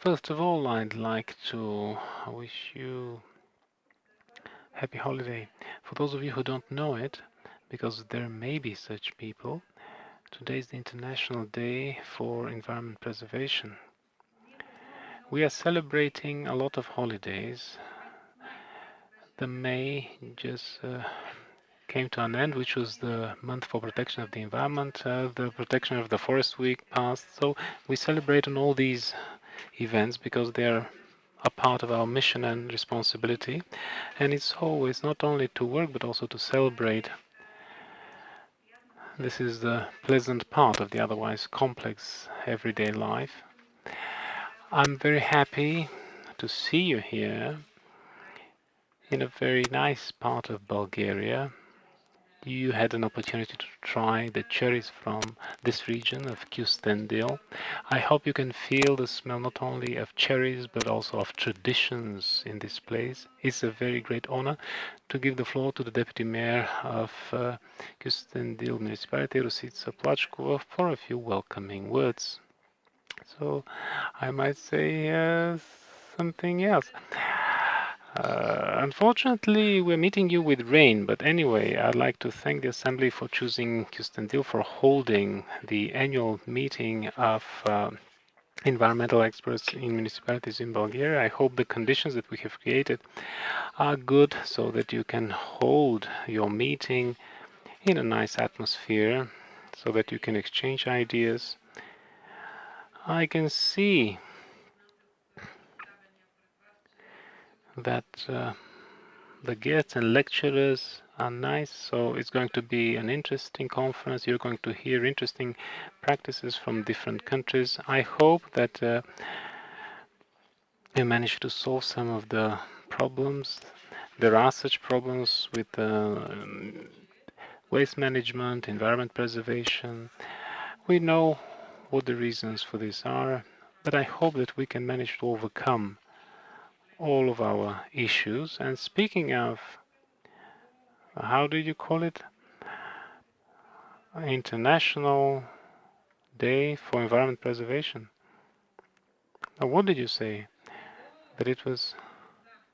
First of all, I'd like to wish you happy holiday. For those of you who don't know it, because there may be such people, today is the International Day for Environment Preservation. We are celebrating a lot of holidays. The May just uh, came to an end, which was the month for protection of the environment. Uh, the protection of the forest week passed. So we celebrate on all these events because they are a part of our mission and responsibility. And it's always not only to work, but also to celebrate. This is the pleasant part of the otherwise complex everyday life. I'm very happy to see you here in a very nice part of Bulgaria you had an opportunity to try the cherries from this region of Kustendil. I hope you can feel the smell not only of cherries but also of traditions in this place. It's a very great honor to give the floor to the Deputy Mayor of uh, Kyustendil Municipality, Rusica Plachkova, for a few welcoming words. So I might say uh, something else. Uh, unfortunately, we're meeting you with rain, but anyway, I'd like to thank the Assembly for choosing Kyustendil for holding the annual meeting of uh, environmental experts in municipalities in Bulgaria. I hope the conditions that we have created are good so that you can hold your meeting in a nice atmosphere so that you can exchange ideas. I can see that uh, the guests and lecturers are nice. So it's going to be an interesting conference. You're going to hear interesting practices from different countries. I hope that uh, you manage to solve some of the problems. There are such problems with uh, waste management, environment preservation. We know what the reasons for this are, but I hope that we can manage to overcome all of our issues. And speaking of, how do you call it? International Day for Environment Preservation. Now, what did you say? That it was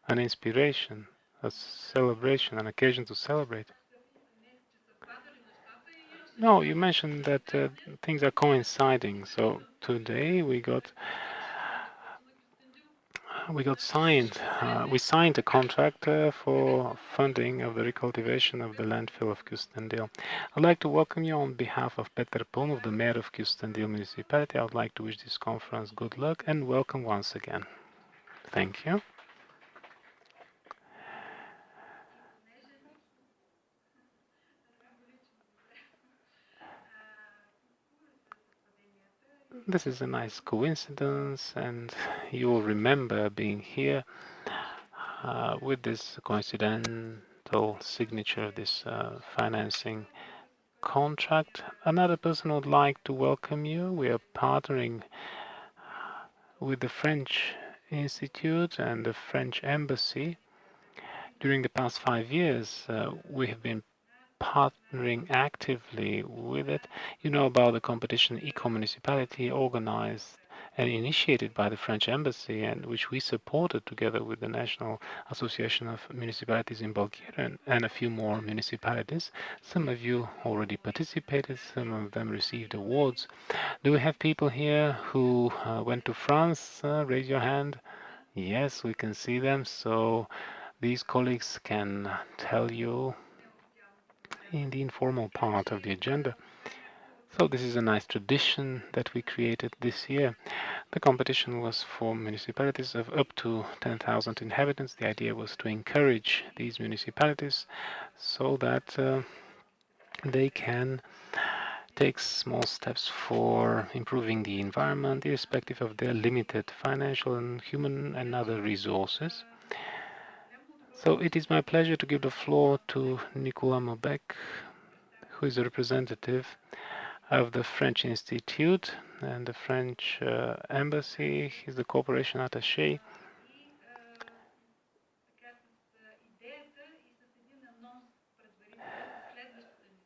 an inspiration, a celebration, an occasion to celebrate. No, you mentioned that uh, things are coinciding. So today we got we got signed, uh, we signed a contract uh, for funding of the recultivation of the landfill of Kustendil. I'd like to welcome you on behalf of Peter Paunov, the mayor of Kustendil municipality. I would like to wish this conference good luck and welcome once again. Thank you. This is a nice coincidence and you'll remember being here uh, with this coincidental signature of this uh, financing contract. Another person would like to welcome you. We are partnering with the French Institute and the French Embassy. During the past five years, uh, we have been partnering actively with it. You know about the competition Eco-Municipality organized and initiated by the French Embassy and which we supported together with the National Association of Municipalities in Bulgaria and, and, a few more municipalities. Some of you already participated, some of them received awards. Do we have people here who uh, went to France? Uh, raise your hand. Yes, we can see them. So these colleagues can tell you in the informal part of the agenda. So this is a nice tradition that we created this year. The competition was for municipalities of up to 10,000 inhabitants. The idea was to encourage these municipalities so that uh, they can take small steps for improving the environment irrespective of their limited financial and human and other resources. So it is my pleasure to give the floor to Nicolas Maubec, who is a representative of the French Institute and the French uh, Embassy. He's the cooperation attaché.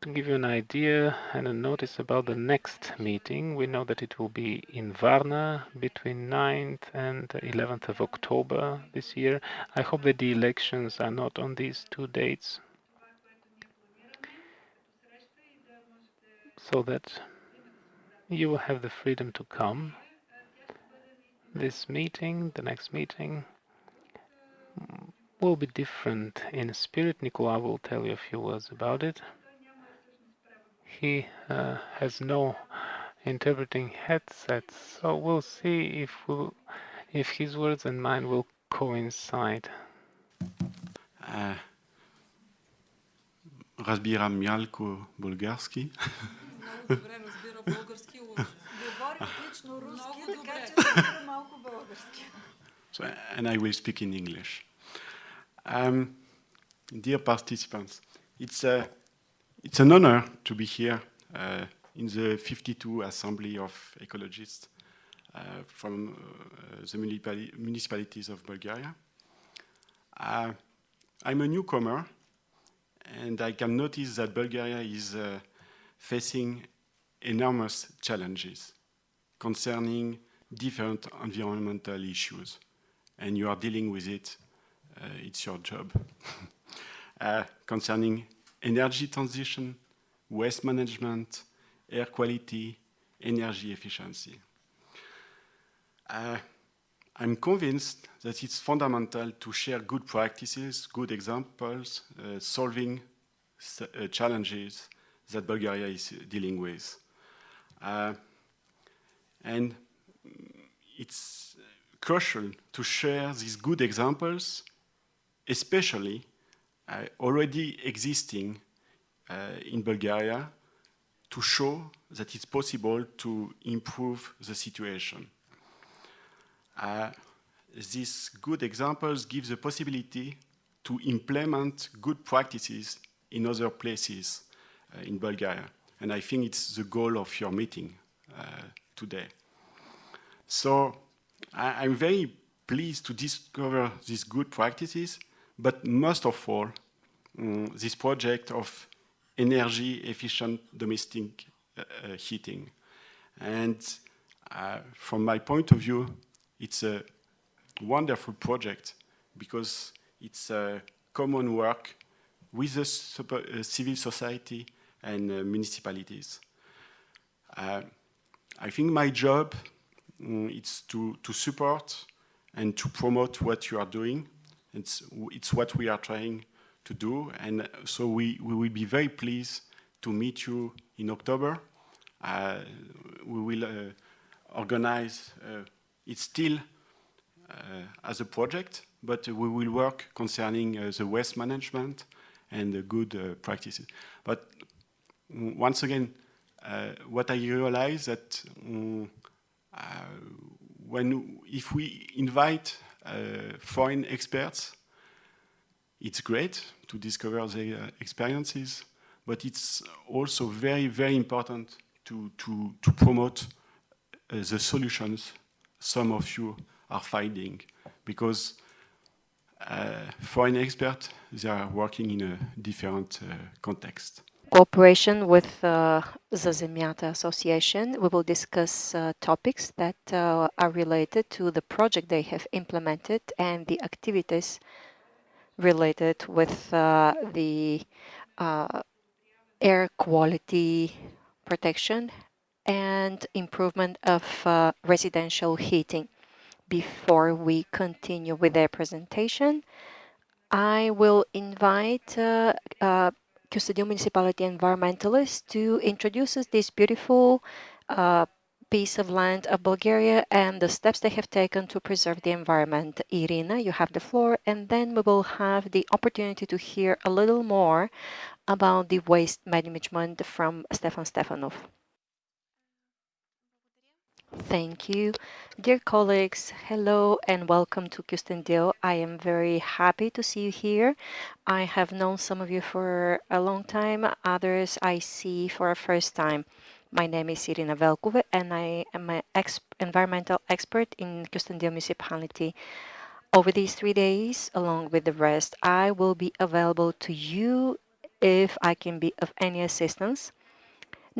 To give you an idea and a notice about the next meeting, we know that it will be in Varna between 9th and 11th of October this year. I hope that the elections are not on these two dates so that you will have the freedom to come. This meeting, the next meeting, will be different in spirit. Nicola will tell you a few words about it He uh, has no interpreting headsets, so we'll see if we'll, if his words and mine will coincide. Uh, разбирам мялко български. Много добре разбира български учен. Говори отлично руски, Много така добре. че разбира малко български. So, and I will speak in English. Um, dear participants, it's, a, it's an honor to be here uh, in the 52 Assembly of Ecologists uh, from uh, the municipali- municipalities of Bulgaria. Uh, I'm a newcomer, and I can notice that Bulgaria is uh, facing enormous challenges concerning different environmental issues and you are dealing with it, uh, it's your job. concerning energy transition, waste management, air quality, energy efficiency. Uh, I'm convinced that it's fundamental to share good practices, good examples, uh, solving uh, challenges that Bulgaria is dealing with. Uh, and it's crucial to share these good examples, especially already existing uh, in Bulgaria, to show that it's possible to improve the situation. Uh, these good examples give the possibility to implement good practices in other places uh, in Bulgaria. And I think it's the goal of your meeting uh, today. So I, I'm very pleased to discover these good practices, but most of all, mm, this project of energy efficient domestic uh, uh, heating. And uh, from my point of view, it's a wonderful project because it's a common work with the super, uh, civil society and uh, municipalities. I think my job mm, is to, to support and to promote what you are doing. It's, it's what we are trying to do. And so we, we will be very pleased to meet you in October. Uh, we will uh, organize, uh, it's still uh, as a project, but we will work concerning uh, the waste management and the good uh, practices. But once again, what I realize that uh, when if we invite foreign experts, it's great to discover their uh, experiences, but it's also very, very important to, to, to promote uh, the solutions some of you are finding, because uh, foreign experts, they are working in a different uh, context. Cooperation with uh, the Zemyata Association. We will discuss uh, topics that uh, are related to the project they have implemented and the activities related with uh, the uh, air quality protection and improvement of uh, residential heating. Before we continue with their presentation, I will invite uh, uh, Kyustendil Municipality environmentalists to introduce us this beautiful uh, piece of land of Bulgaria and the steps they have taken to preserve the environment. Irina, you have the floor, and then we will have the opportunity to hear a little more about the waste management from Stefan Stefanov. Thank you. Dear colleagues, hello and welcome to Kyustendil. I am very happy to see you here. I have known some of you for a long time, others I see for a first time. My name is Irina Velkove and I am an ex environmental expert in Kyustendil municipality. Over these three days, along with the rest, I will be available to you if I can be of any assistance.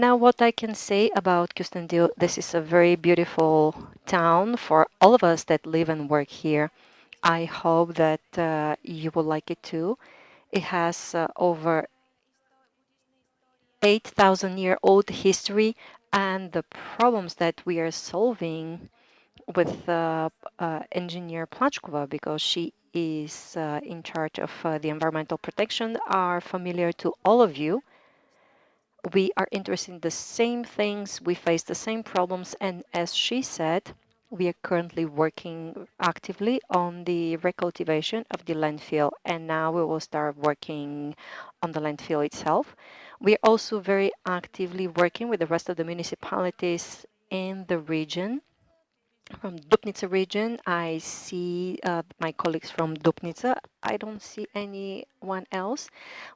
Now, what I can say about Kyustendil, this is a very beautiful town for all of us that live and work here. I hope that uh, you will like it too. It has uh, over 8,000 year old history and the problems that we are solving with uh, uh, engineer Plachkova because she is uh, in charge of uh, the environmental protection are familiar to all of you we are interested in the same things, we face the same problems, and as she said, we are currently working actively on the recultivation of the landfill, and now we will start working on the landfill itself. We are also very actively working with the rest of the municipalities in the region from Dupnica region. I see uh, my colleagues from Dupnica. I don't see anyone else.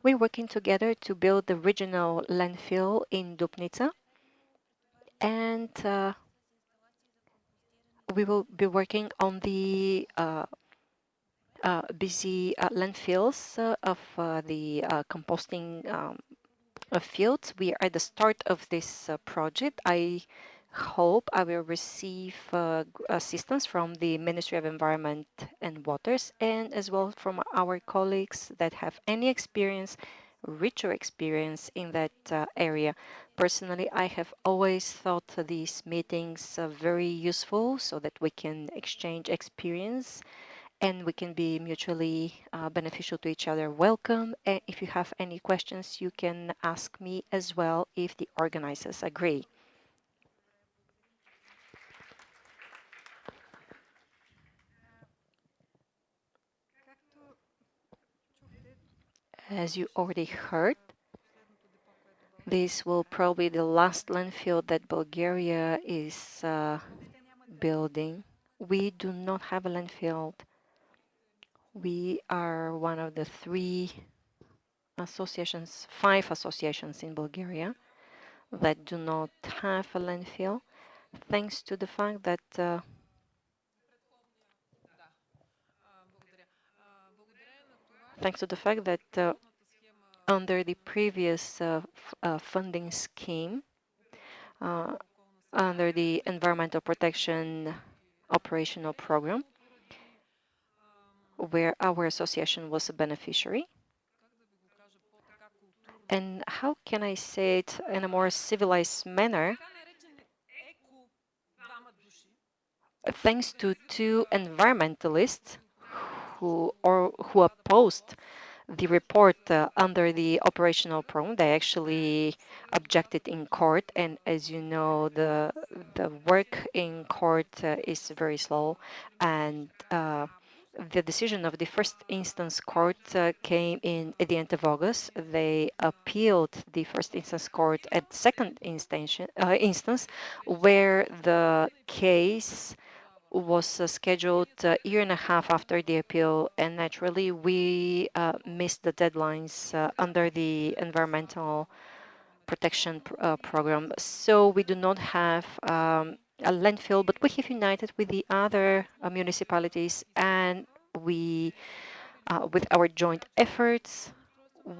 We're working together to build the regional landfill in Dupnica. And uh, we will be working on the uh, uh busy uh, landfills uh, of the composting um, fields. We are at the start of this project. I hope I will receive uh, assistance from the Ministry of Environment and Waters and as well from our colleagues that have any experience, richer experience in that uh, area. Personally, I have always thought these meetings very useful so that we can exchange experience and we can be mutually uh, beneficial to each other. Welcome. And if you have any questions, you can ask me as well if the organizers agree. As you already heard, this will probably be the last landfill that Bulgaria is uh, building. We do not have a landfill. We are one of the three associations, five associations in Bulgaria that do not have a landfill, thanks to the fact that uh, thanks to the fact that uh, under the previous uh, uh, funding scheme, under the Environmental Protection Operational Program, where our association was a beneficiary. And how can I say it in a more civilized manner? Thanks to two environmentalists who or who opposed the report uh, under the operational program. They actually objected in court, and as you know, the the work in court uh, is very slow, and uh, the decision of the first instance court uh, came in at the end of August. They appealed the first instance court at second instance, uh, instance where the case was uh, scheduled a year and a half after the appeal, and naturally we uh, missed the deadlines uh, under the environmental protection pr uh, program. So we do not have um, a landfill, but we have united with the other uh, municipalities, and we, uh, with our joint efforts,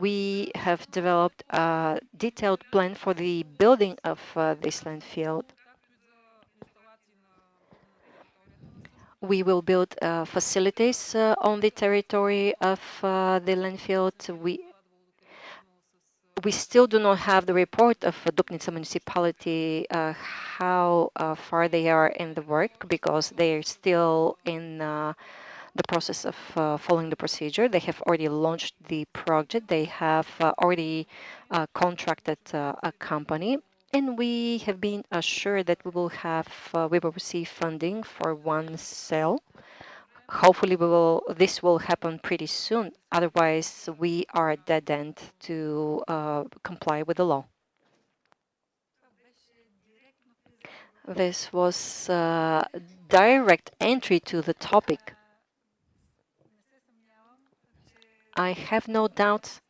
we have developed a detailed plan for the building of this landfill we will build uh, facilities uh, on the territory of uh, the landfill. We we still do not have the report of Dupnica municipality uh, how uh, far they are in the work because they are still in uh, the process of following the procedure. They have already launched the project. They have already contracted a company and we have been assured that we will have, uh, we will receive funding for one cell. Hopefully we will, this will happen pretty soon. Otherwise, we are at dead end to uh, comply with the law. This was uh, direct entry to the topic. I have no doubt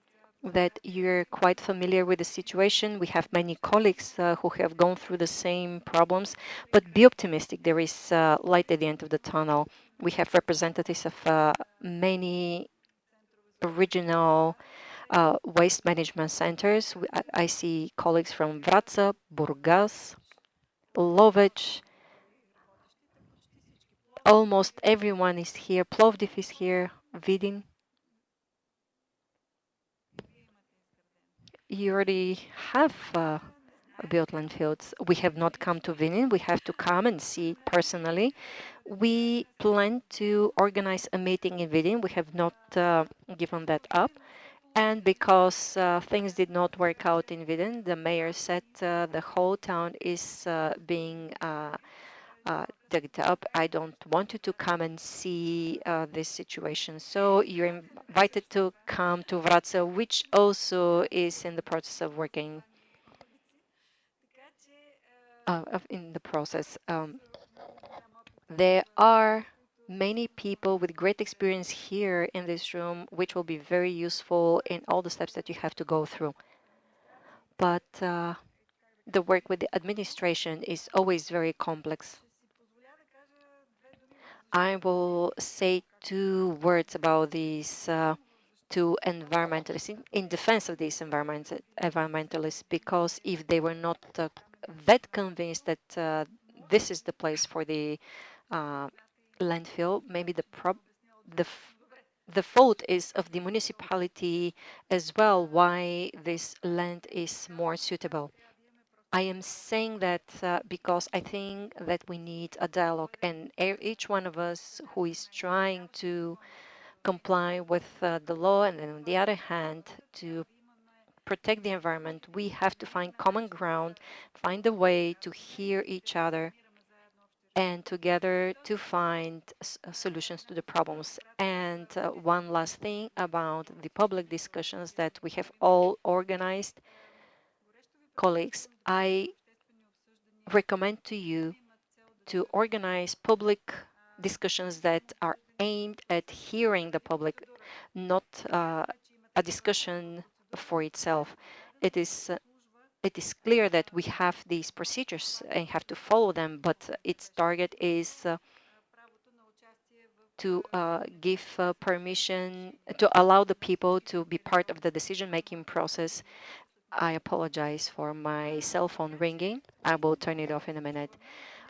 that you're quite familiar with the situation. We have many colleagues uh, who have gone through the same problems, but be optimistic. There is uh, light at the end of the tunnel. We have representatives of uh, many regional uh, waste management centers. I, I see colleagues from Vratsa, Burgas, Lovech. Almost everyone is here. Plovdiv is here. Vidin. You already have uh, built landfills. We have not come to Vidin. We have to come and see it personally. We plan to organize a meeting in Vidin. We have not uh, given that up. And because uh, things did not work out in Vidin, the mayor said uh, the whole town is uh, being uh, uh, dug up. I don't want you to come and see uh, this situation. So you're invited to come to Vratsa, which also is in the process of working in the process. Um, there are many people with great experience here in this room, which will be very useful in all the steps that you have to go through. But uh, the work with the administration is always very complex. I will say two words about these uh, two environmentalists in, in, defense of these environment, environmentalists, because if they were not uh, that convinced that uh, this is the place for the uh, landfill, maybe the prob the the fault is of the municipality as well why this land is more suitable. I am saying that uh, because I think that we need a dialogue and each one of us who is trying to comply with uh, the law and then on the other hand to protect the environment, we have to find common ground, find a way to hear each other and together to find uh, solutions to the problems. And uh, one last thing about the public discussions that we have all organized. Colleagues, I recommend to you to organize public discussions that are aimed at hearing the public, not uh, a discussion for itself. It is uh, it is clear that we have these procedures and have to follow them, but its target is uh, to uh, give uh, permission, to allow the people to be part of the decision-making process. I apologize for my cell phone ringing. I will turn it off in a minute.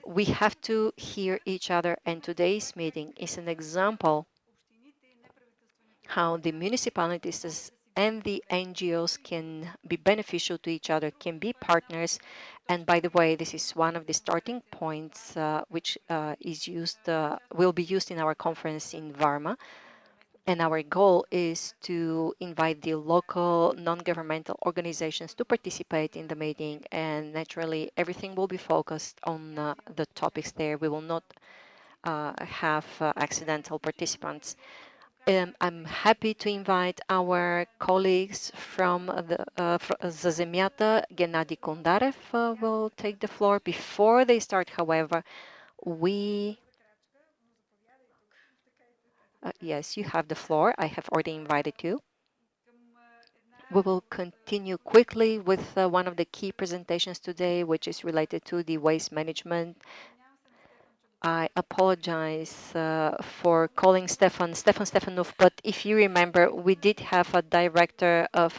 We have to hear each other, and today's meeting is an example how the municipalities and the NGOs can be beneficial to each other, can be partners. And by the way, this is one of the starting points uh, which uh, is used, uh, will be used in our conference in Varna. And our goal is to invite the local non-governmental organizations to participate in the meeting. And naturally, everything will be focused on uh, the topics there. We will not uh, have uh, accidental participants. Um, I'm happy to invite our colleagues from the uh, Za Zemyata. Gennady Kondarev uh, will take the floor. Before they start, however, we... Uh, yes, you have the floor. I have already invited you. We will continue quickly with uh, one of the key presentations today, which is related to the waste management I apologize uh, for calling Stefan Stefan Stefanov, but if you remember, we did have a director of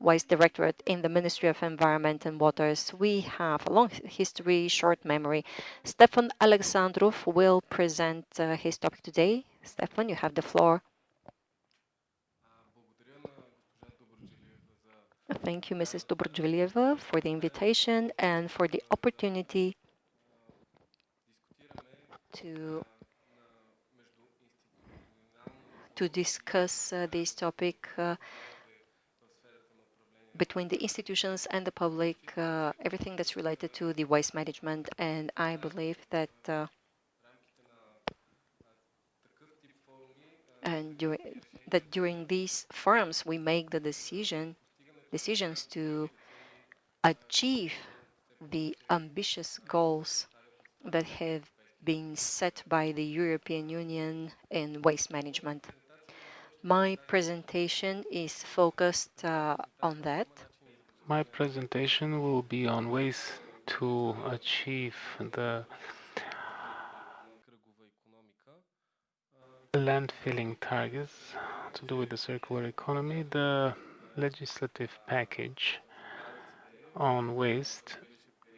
Waste Directorate in the Ministry of Environment and Waters. We have a long history, short memory. Stefan Alexandrov will present his topic today. Stefan, you have the floor. Thank you, Mrs. Dobrudjvilieva, for the invitation and for the opportunity to to discuss uh, this topic uh, between the institutions and the public, uh, everything that's related to the waste management. And I believe that and that during these forums we make the decision decisions to achieve the ambitious goals that have been set by the European Union in waste management. My presentation is focused uh, on that. My presentation will be on ways to achieve the landfilling targets to do with the circular economy. The legislative package on waste,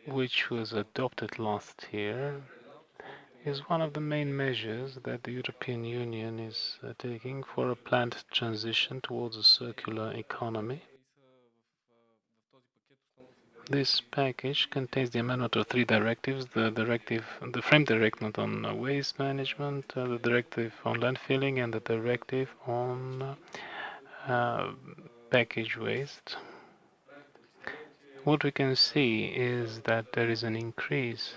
which was adopted last year, is one of the main measures that the European Union is uh, taking for a planned transition towards a circular economy. This package contains the amendment of three directives, the directive, the frame directive on waste management, uh, the directive on landfilling, and the directive on uh, package waste. What we can see is that there is an increase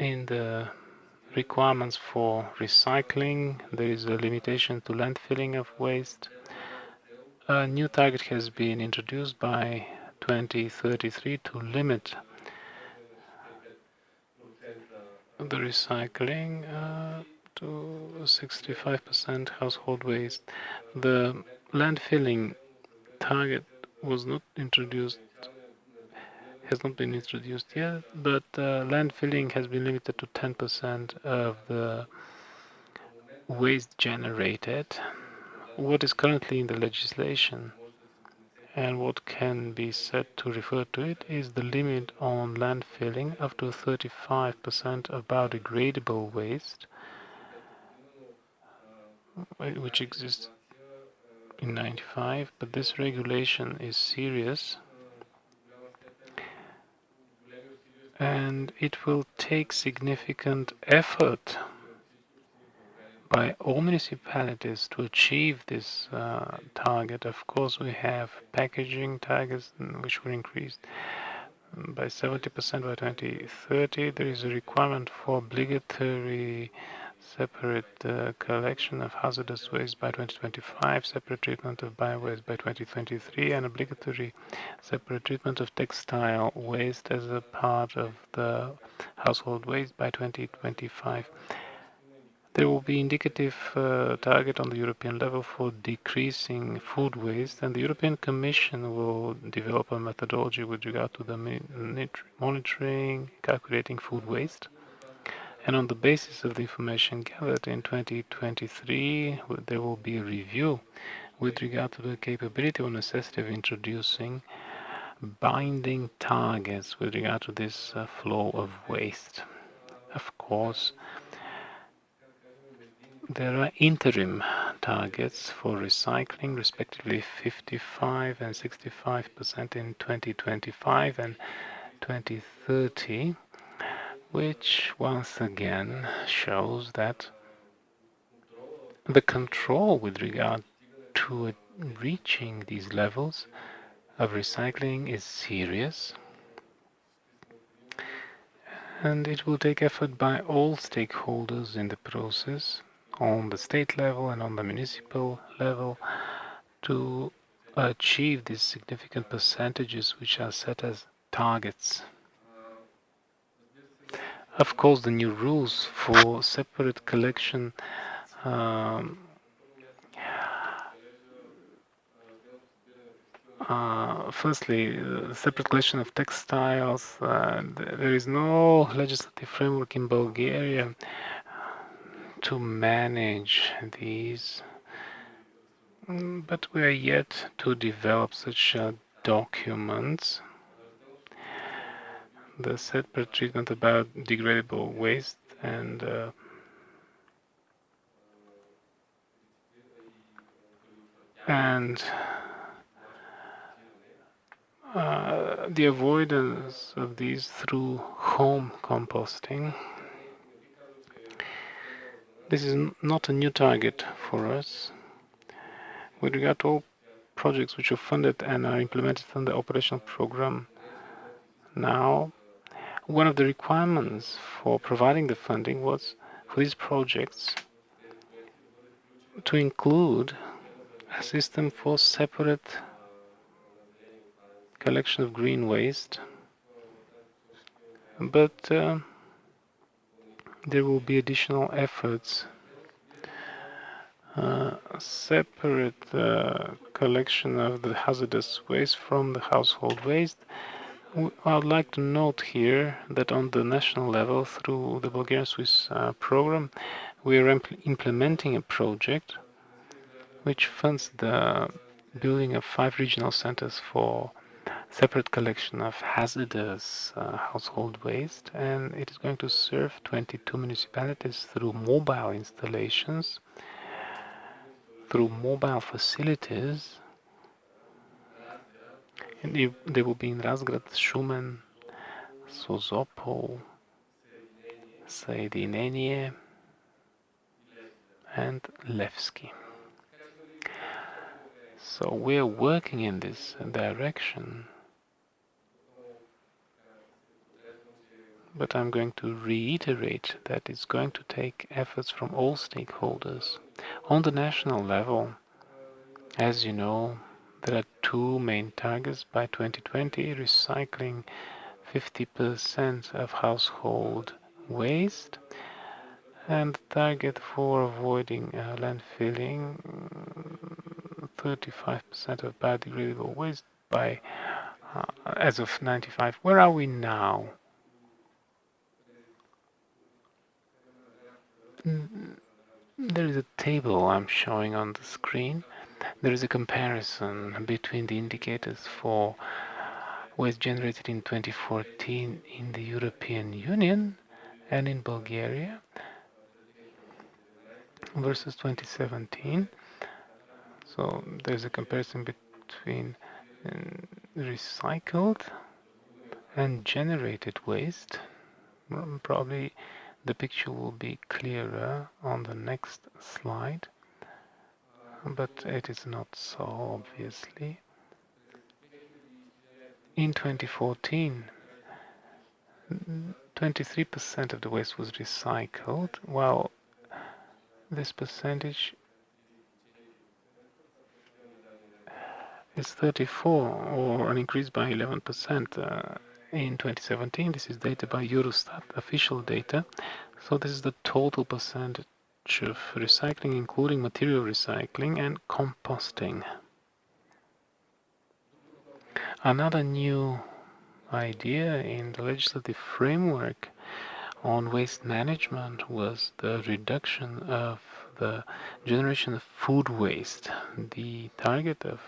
in the requirements for recycling. There is a limitation to landfilling of waste. A new target has been introduced by 2033 to limit the recycling uh, to 65% household waste. The landfilling target was not introduced has not been introduced yet, but uh, landfilling has been limited to 10% of the waste generated. What is currently in the legislation and what can be said to refer to it is the limit on landfilling up to 35% of biodegradable waste, which exists in 95, but this regulation is serious. And it will take significant effort by all municipalities to achieve this uh, target. Of course, we have packaging targets which will increase by 70% by 2030. There is a requirement for obligatory separate uh, collection of hazardous waste by 2025, separate treatment of bio-waste by 2023, and obligatory separate treatment of textile waste as a part of the household waste by 2025. There will be indicative uh, target on the European level for decreasing food waste, and the European Commission will develop a methodology with regard to the monitoring, calculating food waste. And on the basis of the information gathered in 2023, there will be a review with regard to the capability or necessity of introducing binding targets with regard to this uh, flow of waste. Of course, there are interim targets for recycling, respectively 55 and 65% in 2025 and 2030 which once again shows that the control with regard to reaching these levels of recycling is serious. And it will take effort by all stakeholders in the process on the state level and on the municipal level to achieve these significant percentages which are set as targets. Of course, the new rules for separate collection um, uh, firstly, uh, separate collection of textiles. Uh, there is no legislative framework in Bulgaria to manage these, mm, but we are yet to develop such uh, documents the separate treatment about degradable waste and uh, and uh, the avoidance of these through home composting. This is not a new target for us. With regard to all projects which are funded and are implemented under the operational program now, one of the requirements for providing the funding was for these projects to include a system for separate collection of green waste but uh, there will be additional efforts uh, separate uh, collection of the hazardous waste from the household waste. I would like to note here that on the national level, through the Bulgarian Swiss uh, program, we are impl implementing a project which funds the building of five regional centers for separate collection of hazardous uh, household waste and it is going to serve 22 municipalities through mobile installations through mobile facilities and they will be in Razgrad, Shumen, Sozopol, Soedinenie and Levski. So we're working in this direction. But I'm going to reiterate that it's going to take efforts from all stakeholders. On the national level, as you know, there are two main targets. By 2020, recycling 50% of household waste. And target for avoiding uh, landfilling 35% of biodegradable waste by uh, as of 95 where are we now there is a table I'm showing on the screen. There is a comparison between the indicators for waste generated in 2014 in the European Union and in Bulgaria versus 2017 so there's a comparison between um, recycled and generated waste. Probably the picture will be clearer on the next slide but it is not so obviously. In 2014, 23% of the waste was recycled, while this percentage is 34 or an increase by 11% uh, in 2017. This is data by Eurostat, official data. So this is the total percentage of recycling, including material recycling and composting. Another new idea in the legislative framework on waste management was the reduction of the generation of food waste. The target of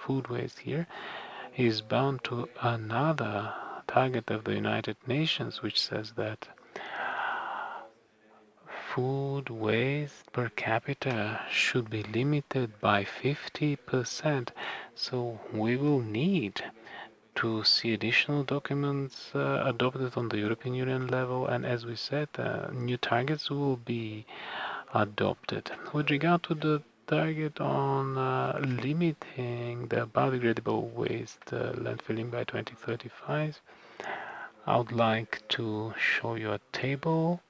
food waste here is bound to another target of the United Nations, which says that food waste per capita should be limited by 50%. So we will need to see additional documents uh, adopted on the European Union level and as we said uh, new targets will be adopted. With regard to the target on uh, limiting the biodegradable waste uh, landfilling by 2035 I would like to show you a table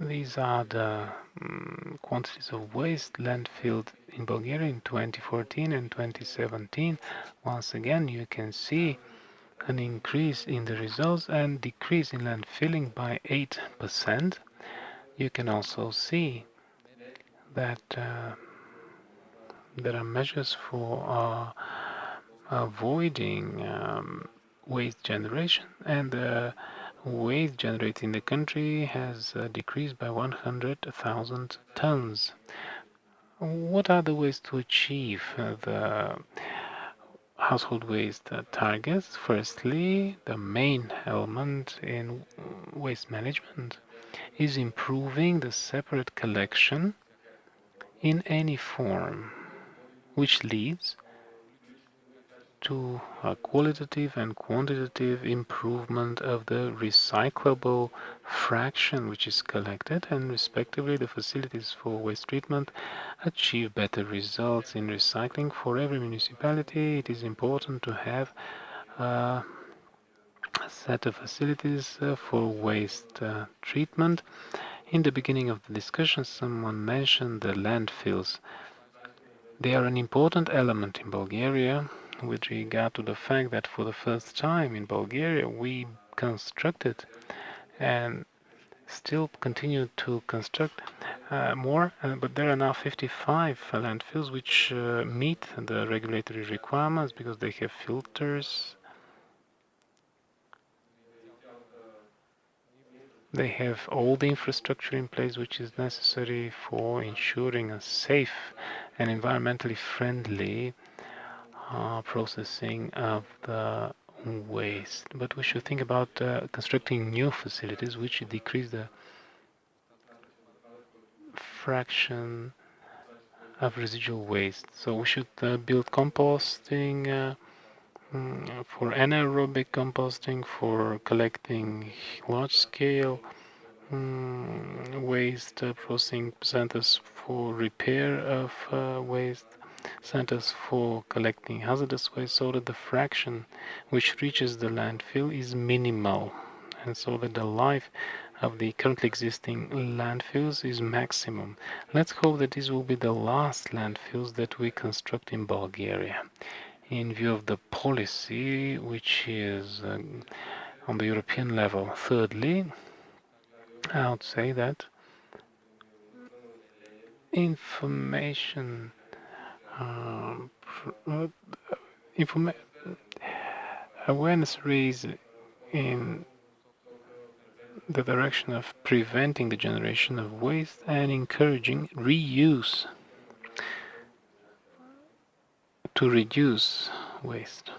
These are the um, quantities of waste landfilled in Bulgaria in 2014 and 2017. Once again, you can see an increase in the results and decrease in landfilling by 8%. You can also see that uh, there are measures for uh, avoiding um, waste generation and uh, waste generated in the country has uh, decreased by 100,000 tons. What are the ways to achieve uh, the household waste targets? Firstly, the main element in waste management is improving the separate collection in any form, which leads to a qualitative and quantitative improvement of the recyclable fraction which is collected and respectively the facilities for waste treatment achieve better results in recycling. For every municipality it is important to have a set of facilities uh, for waste uh, treatment. In the beginning of the discussion someone mentioned the landfills. They are an important element in Bulgaria with regard to the fact that for the first time in Bulgaria we constructed and still continue to construct uh, more, uh, but there are now 55 landfills which uh, meet the regulatory requirements because they have filters. they have all the infrastructure in place which is necessary for ensuring a safe and environmentally friendly uh, processing of the waste. But we should think about uh, constructing new facilities which decrease the fraction of residual waste. So we should uh, build composting uh, mm, for anaerobic composting, for collecting large-scale mm, waste uh, processing centers for repair of uh, waste, centers for collecting hazardous waste, so that the fraction which reaches the landfill is minimal, and so that the life of the currently existing landfills is maximum. Let's hope that these will be the last landfills that we construct in Bulgaria. In view of the policy which is uh, on the European level. Thirdly, I would say that information um, awareness raised in the direction of preventing the generation of waste and encouraging reuse to reduce waste.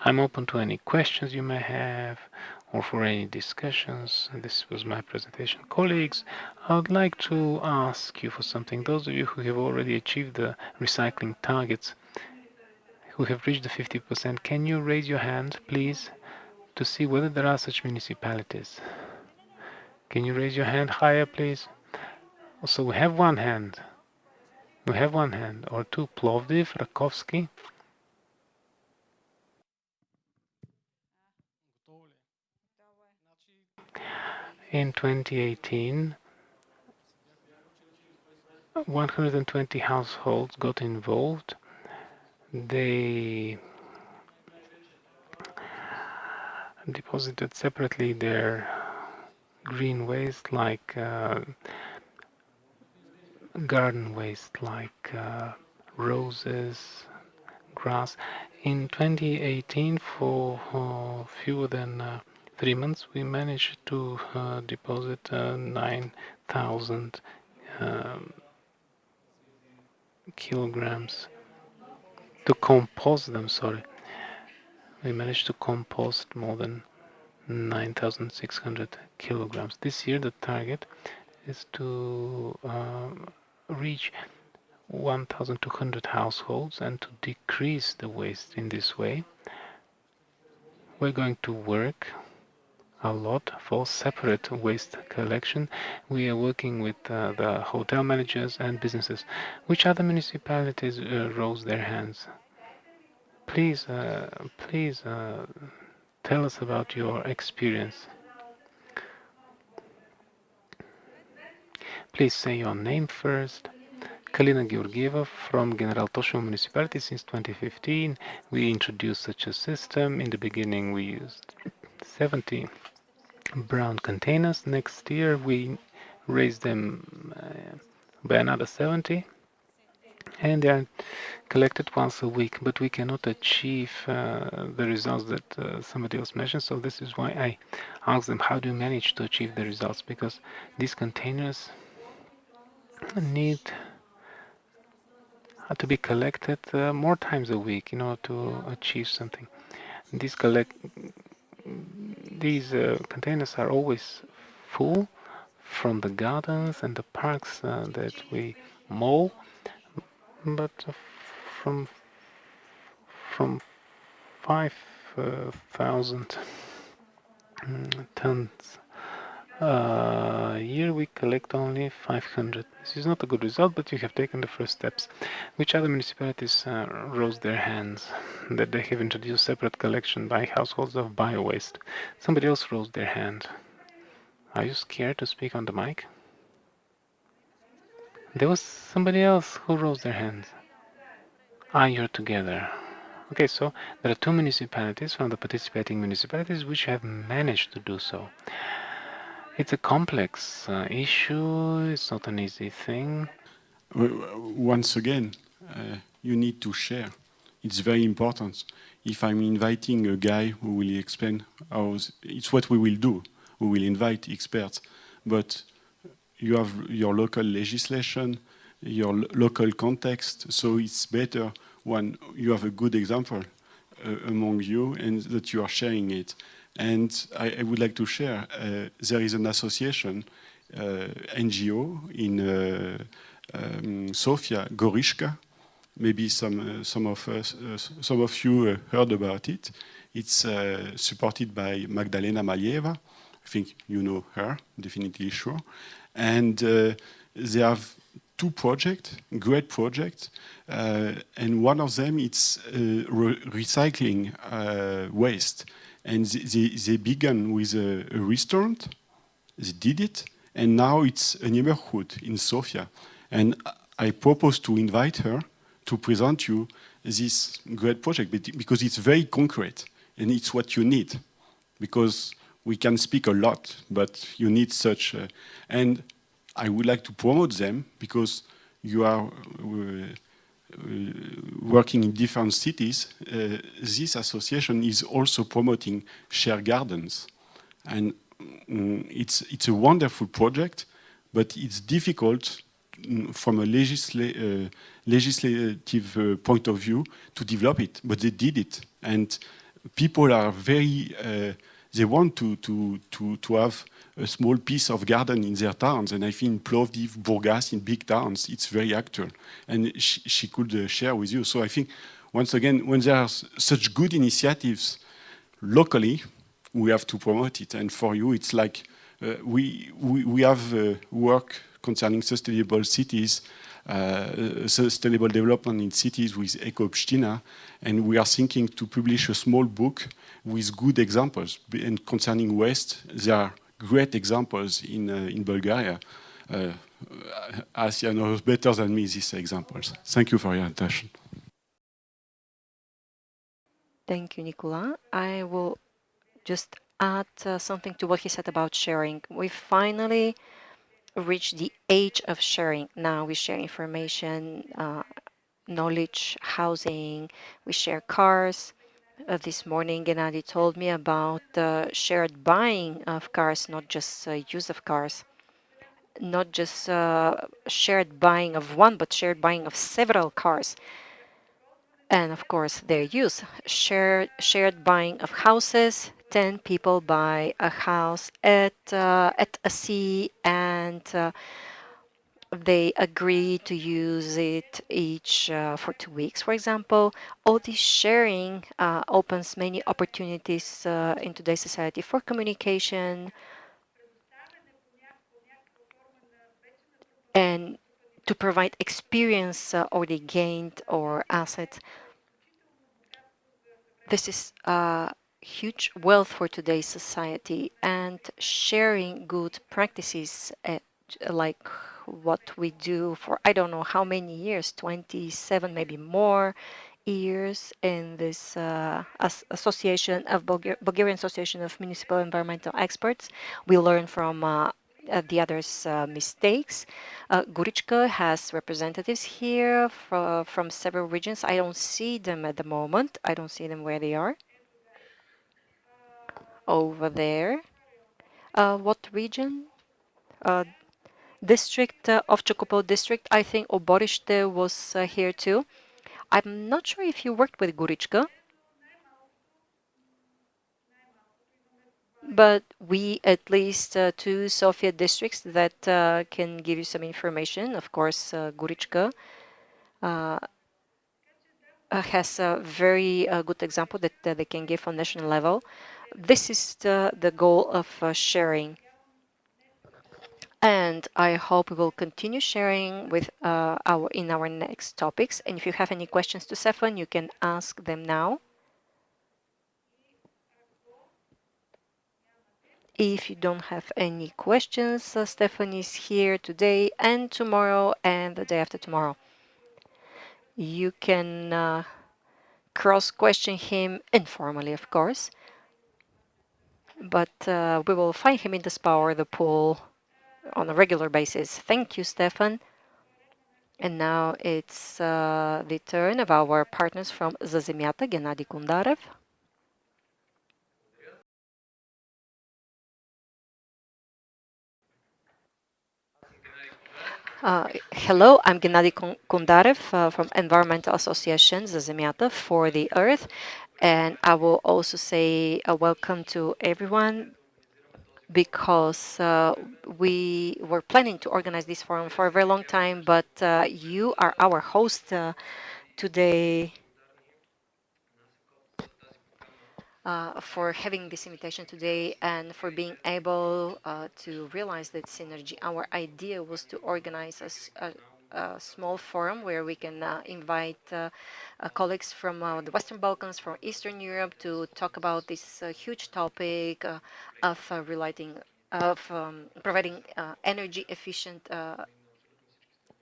I'm open to any questions you may have or for any discussions. This was my presentation. Colleagues, I would like to ask you for something. Those of you who have already achieved the recycling targets, who have reached the 50%, can you raise your hand, please? to see whether there are such municipalities. Can you raise your hand higher, please? So we have one hand. We have one hand, or two. Plovdiv, Rakovsky. In 2018, 120 households got involved. They deposited separately their green waste like uh, garden waste like uh, roses, grass. In 2018, for uh, fewer than uh, three months, we managed to uh, deposit uh, 9,000 um, kilograms to compost them, sorry we managed to compost more than 9,600 kilograms. This year the target is to um, reach 1,200 households and to decrease the waste in this way. We're going to work a lot for separate waste collection. We are working with uh, the hotel managers and businesses. Which other municipalities uh, rose their hands? please, uh, please uh, tell us about your experience. Please say your name first. Kalina Georgieva from General Toshevo Municipality since 2015. We introduced such a system. In the beginning, we used 70 brown containers. Next year, we raise them uh, by another 70 and they are collected once a week but we cannot achieve uh, the results that uh, somebody else mentioned. So this is why I asked them how do you manage to achieve the results? Because these containers need to be collected uh, more times a week in order to achieve something. These collect these uh, containers are always full from the gardens and the parks uh, that we mow but from from 5,000 mm, tons a year we collect only 500. This is not a good result, but you have taken the first steps. Which other municipalities uh, rose their hands that they have introduced separate collection by households of bio-waste? Somebody else rose their hand. Are you scared to speak on the mic? There was somebody else who rose their hands. Ah, you're together. Okay, so there are two municipalities from the participating municipalities which have managed to do so. It's a complex uh, issue, it's not an easy thing. Once again, uh, you need to share. It's very important. If I'm inviting a guy who will explain how, it's what we will do. we will invite experts, but you have your local legislation, your lo local context, so it's better when you have a good example uh, among you and that you are sharing it. And I, I would like to share, uh, there is an association, uh, NGO in uh, um, Sofia, Gorichka. Maybe some, some, of us, some of you heard about it. It's supported by Magdalena Maleeva. I think you know her, definitely sure. And they have two projects, great projects, uh, and one of them is uh, re recycling uh, waste. And they, they began with a, a, restaurant, they did it, and now it's a neighborhood in Sofia. And I propose to invite her to present you this great project because it's very concrete and it's what you need. Because we can speak a lot, but you need such, a, and I would like to promote them because you are uh, working in different cities. Uh, this association is also promoting shared gardens. And um, it's, it's a wonderful project, but it's difficult mm, from a legisla uh, legislative uh, point of view to develop it, but they did it. And people are very, uh, they want to, to, to, to have a small piece of garden in their towns. And I think Plovdiv, Burgas, in big towns, it's very actual. And she, she could uh, share with you. So I think, once again, when there are such good initiatives locally, we have to promote it. And for you, it's like uh, we, we, we have uh, work concerning sustainable cities, uh, sustainable development in cities with Eco and we are thinking to publish a small book with good examples. And concerning waste, there are great examples in, uh, in Bulgaria. Uh, Asia knows better than me these examples. Thank you for your attention. Thank you, Nicola. I will just add uh, something to what he said about sharing. We finally reached the age of sharing. Now we share information, uh, knowledge, housing, we share cars, uh, this morning, Gennady told me about the shared buying of cars, not just uh, use of cars, not just uh, shared buying of one, but shared buying of several cars. And of course, their use, shared, shared buying of houses, 10 people buy a house at, uh, at a sea and uh, they agree to use it each uh, for two weeks, for example. All this sharing uh, opens many opportunities uh, in today's society for communication and to provide experience uh, already gained or assets. This is a huge wealth for today's society and sharing good practices uh, like what we do for I don't know how many years, 27, maybe more years in this uh, as association of Bulgar Bulgarian Association of Municipal Environmental Experts. We learn from uh, uh, the others' uh, mistakes. Uh, Gorichka has representatives here from, several regions. I don't see them at the moment. I don't see them where they are. Over there. Uh, what region? Uh, district uh, of Chocopol district. I think Oborishte was uh, here too. I'm not sure if you worked with Gorichka, but we at least uh, two Sofia districts that uh, can give you some information. Of course, uh, Gorichka uh, has a very good example that they can give on national level. This is the, the goal of sharing and I hope we will continue sharing with uh, our in our next topics. And if you have any questions to Stefan, you can ask them now. If you don't have any questions, uh, Stefan is here today and tomorrow and the day after tomorrow. You can uh, cross-question him informally, of course, but uh, we will find him in the Power the pool on a regular basis. Thank you, Stefan. And now it's uh, the turn of our partners from Za Zemyata, Gennady Kondarev. Uh, hello, I'm Gennady Kondarev uh, from Environmental Association Za Zemyata for the Earth. And I will also say a welcome to everyone because uh, we were planning to organize this forum for a very long time, but uh, you are our host uh, today uh, for having this invitation today and for being able uh, to realize that synergy. Our idea was to organize a, a, a small forum where we can uh, invite uh, uh, colleagues from the Western Balkans, from Eastern Europe to talk about this huge topic of of um, providing energy efficient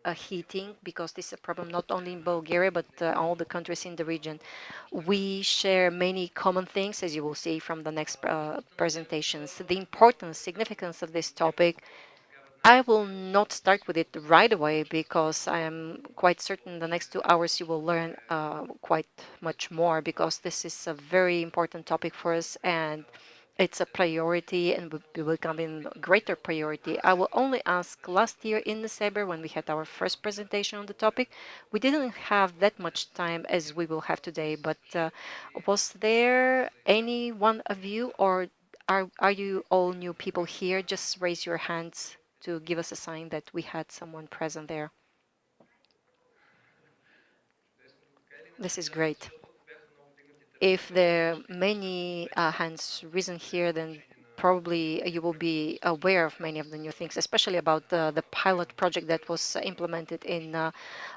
uh, heating because this is a problem not only in Bulgaria but uh, all the countries in the region. We share many common things as you will see from the next uh, presentations. The importance, significance of this topic I will not start with it right away because I am quite certain the next two hours you will learn uh, quite much more because this is a very important topic for us and it's a priority and will be becoming greater priority. I will only ask last year in December when we had our first presentation on the topic, we didn't have that much time as we will have today, but uh, was there any one of you or are, are you all new people here? Just raise your hands to give us a sign that we had someone present there. This is great if there are many uh, hands risen here, then probably you will be aware of many of the new things, especially about the, the pilot project that was implemented in uh,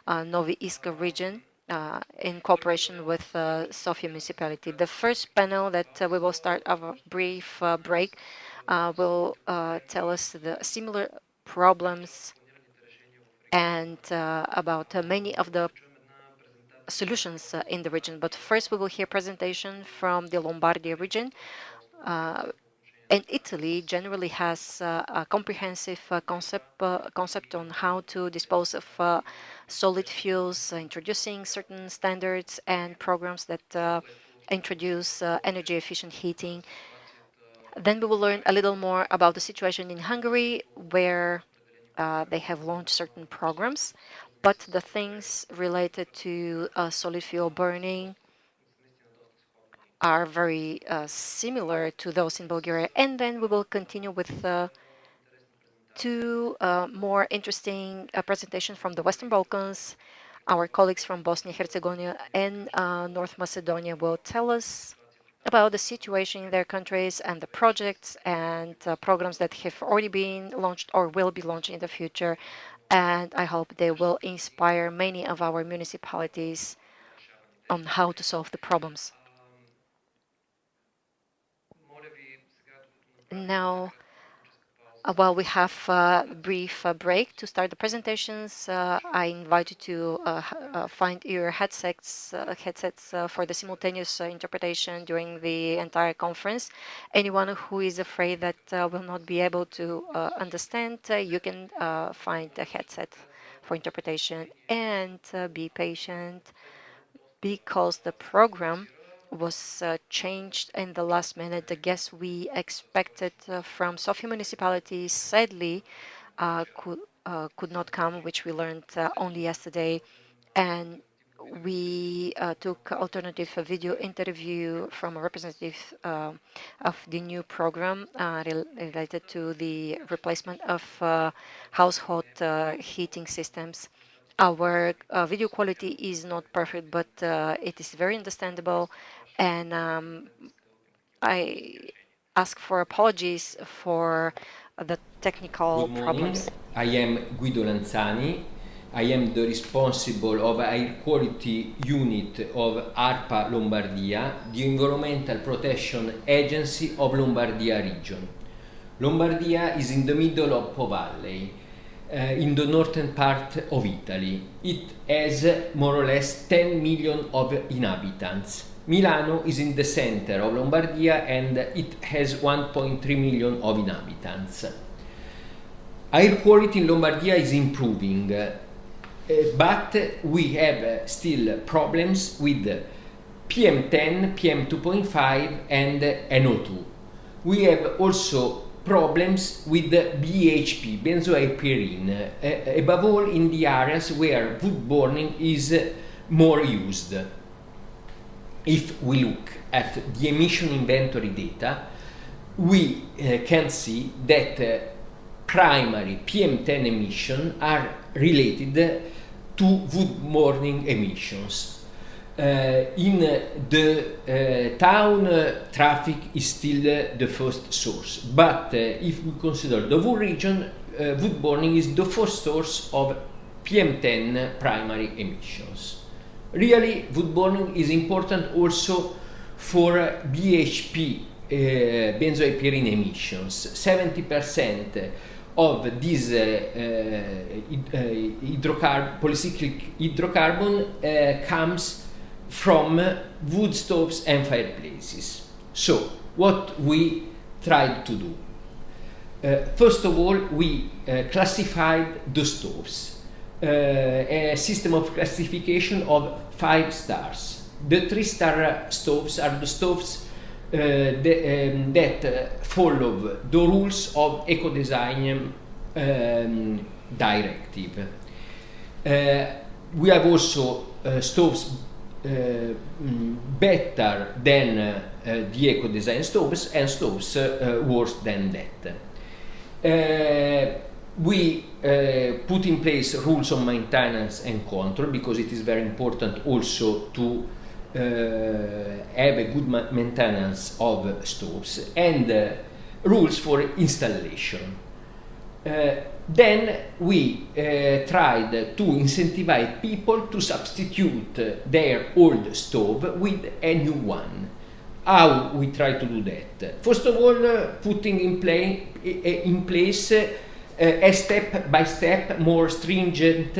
uh, Novi Iskar region. Uh, in cooperation with uh, Sofia municipality. The first panel that uh, we will start a brief uh, break will tell us the similar problems and about many of the solutions uh, in the region. But first, we will hear presentation from the Lombardy region. Uh, and Italy generally has uh, a comprehensive uh, concept uh, concept on how to dispose of uh, solid fuels, introducing certain standards and programs that introduce energy efficient heating. Then we will learn a little more about the situation in Hungary, where they have launched certain programs but the things related to uh, solid fuel burning are very uh, similar to those in Bulgaria. And then we will continue with uh, two uh, more interesting uh, presentations from the Western Balkans. Our colleagues from Bosnia, Herzegovina and uh, North Macedonia will tell us about the situation in their countries and the projects and programs that have already been launched or will be launched in the future and I hope they will inspire many of our municipalities on how to solve the problems. Now, uh, while we have a brief uh, break to start the presentations, uh, I invite you to uh, uh, find your headsets, uh, headsets for the simultaneous interpretation during the entire conference. Anyone who is afraid that will not be able to understand, you can find a headset for interpretation and be patient because the program was uh, changed in the last minute. The guests we expected uh, from Sofia municipality sadly uh, could, uh, could not come, which we learned uh, only yesterday. And we uh, took alternative video interview from a representative of the new program rel related to the replacement of household heating systems. Our video quality is not perfect, but it is very understandable and um, I ask for apologies for the technical Good problems. I am Guido Lanzani. I am the responsible of air quality unit of ARPA Lombardia, the environmental protection agency of Lombardia region. Lombardia is in the middle of Po Valley, uh, in the northern part of Italy. It has more or less 10 million of inhabitants. Milano is in the center of Lombardia and it has 1.3 million of inhabitants. Air quality in Lombardia is improving, uh, but we have still problems with PM10, PM2.5 and NO2. We have also problems with BaP, benzo(a)pyrene, uh, above all in the areas where wood burning is uh, more used. If we look at the emission inventory data, we uh, can see that primary PM10 emissions are related to wood burning emissions. Uh, in the uh, town, traffic is still the first source, but if we consider the whole region, wood burning is the first source of PM10 primary emissions. Really, wood burning is important also for BaP, uh, benzo(a)pyrene emissions. 70% of these uh, uh, hydrocarb polycyclic hydrocarbon comes from wood stoves and fireplaces. So, what we tried to do? Uh, first of all, we uh, classified the stoves. Uh, a system of classification of five stars. The three star stoves are the stoves uh, the, um, that uh, follow the rules of eco design um, directive. Uh, we have also stoves better than uh, the eco design stoves and stoves uh, worse than that. we put in place rules on maintenance and control because it is very important also to uh, have a good ma maintenance of stoves and uh, rules for installation. Then we uh, tried to incentivize people to substitute their old stove with a new one. How we try to do that? First of all, uh, putting in, play, in place uh, a step by step more stringent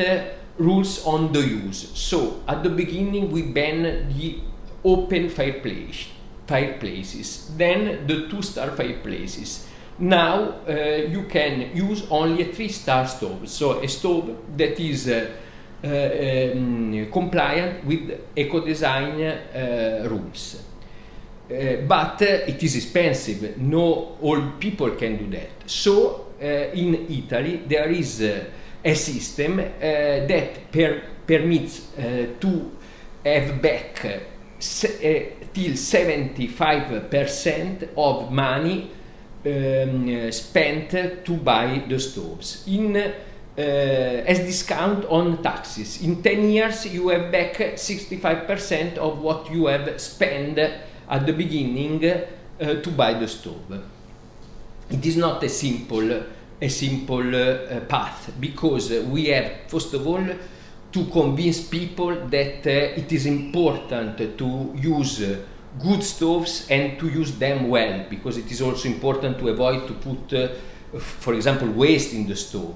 rules on the use. So at the beginning we ban the open fireplace, fireplaces, then the two-star fireplaces now uh, you can use only a three-star stove, so a stove that is uh, uh, um, compliant with eco-design uh, rules. Uh, but uh, it is expensive, no all people can do that. So in Italy there is a system that per permits to have back till 75% of money um, spent to buy the stoves in uh, as discount on taxes. In 10 years you have back 65% of what you have spent at the beginning uh, to buy the stove. It is not a simple, a simple uh, path because we have first of all to convince people that uh, it is important to use good stoves and to use them well because it is also important to avoid to put uh, for example waste in the stove.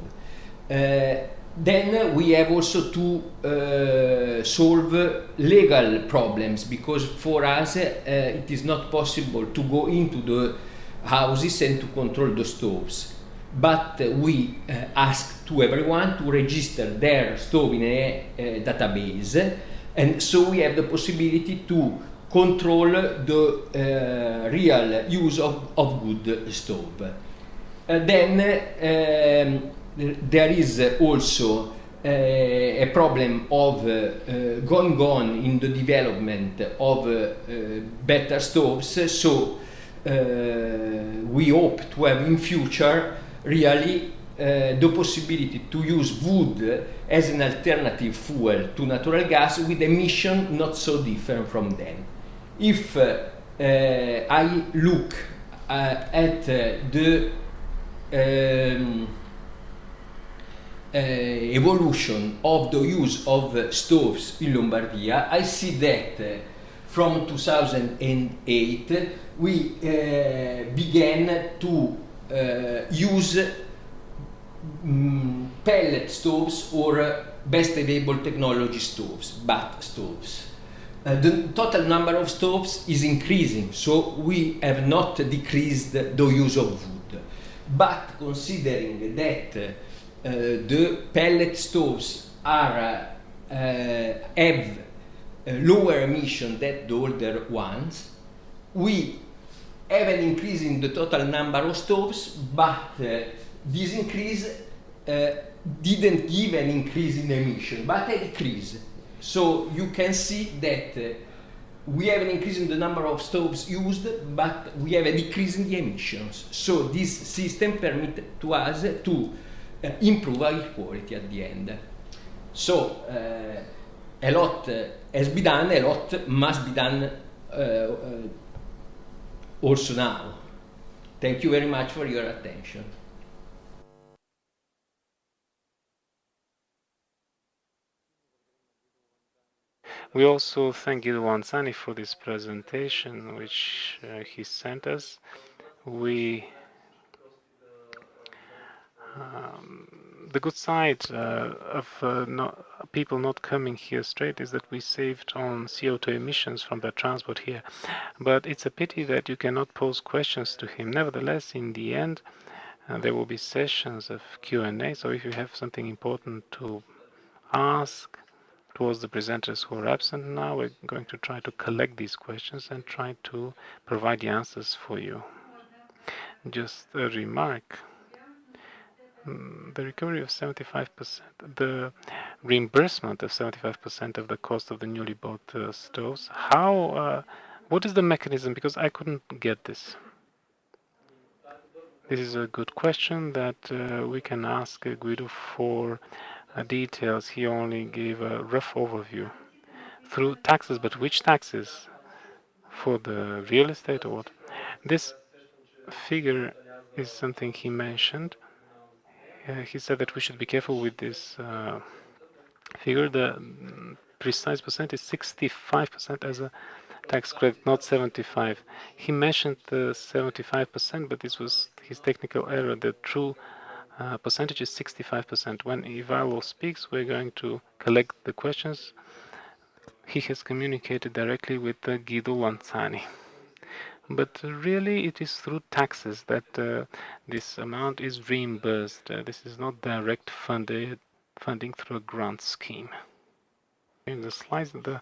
Uh, then we have also to uh, solve legal problems because for us uh, it is not possible to go into the houses and to control the stoves. But we uh, ask to everyone to register their stove in a, a database and so we have the possibility to control the uh, real use of, of good stove. Uh, then um, there is also uh, a problem of uh, uh, going on in the development of uh, better stoves, so we hope to have in future really the possibility to use wood as an alternative fuel to natural gas with emission not so different from them if uh, I look uh, at the um, uh, evolution of the use of uh, stoves in Lombardia, I see that uh, from 2008 we began to use um, pellet stoves or best available technology stoves, BAT stoves. Uh, the total number of stoves is increasing, so we have not decreased the use of wood. But considering that uh, the pellet stoves are uh, have lower emission than the older ones, we have an increase in the total number of stoves, but uh, this increase uh, didn't give an increase in emission, but a decrease. So you can see that uh, we have an increase in the number of stoves used, but we have a decrease in the emissions. So this system permits to us to uh, improve air quality at the end. So uh, a lot uh, has been done, a lot must be done uh, uh, also now. Thank you very much for your attention. We also thank Guido Lanzani for this presentation, which uh, he sent us. We um, the good side uh, of uh, not, people not coming here straight is that we saved on CO2 emissions from the transport here. But it's a pity that you cannot pose questions to him. Nevertheless, in the end, uh, there will be sessions of Q&A. So if you have something important to ask towards the presenters who are absent now, we're going to try to collect these questions and try to provide the answers for you. Just a remark Mm, the recovery of 75%, the reimbursement of 75% of the cost of the newly bought uh, stoves. How, uh, what is the mechanism? Because I couldn't get this. This is a good question that uh, we can ask uh, Guido for details. He only gave a rough overview through taxes, but which taxes? For the real estate or what? This figure is something he mentioned uh, he said that we should be careful with this uh, figure. The precise percent is 65% as a tax credit, not 75. He mentioned the 75%, but this was his technical error. The true uh, percentage is 65%. When Ivalo speaks, we're going to collect the questions. He has communicated directly with uh, Guido Lanzani but really it is through taxes that uh, this amount is reimbursed. Uh, this is not direct funded funding through a grant scheme. In the slides, the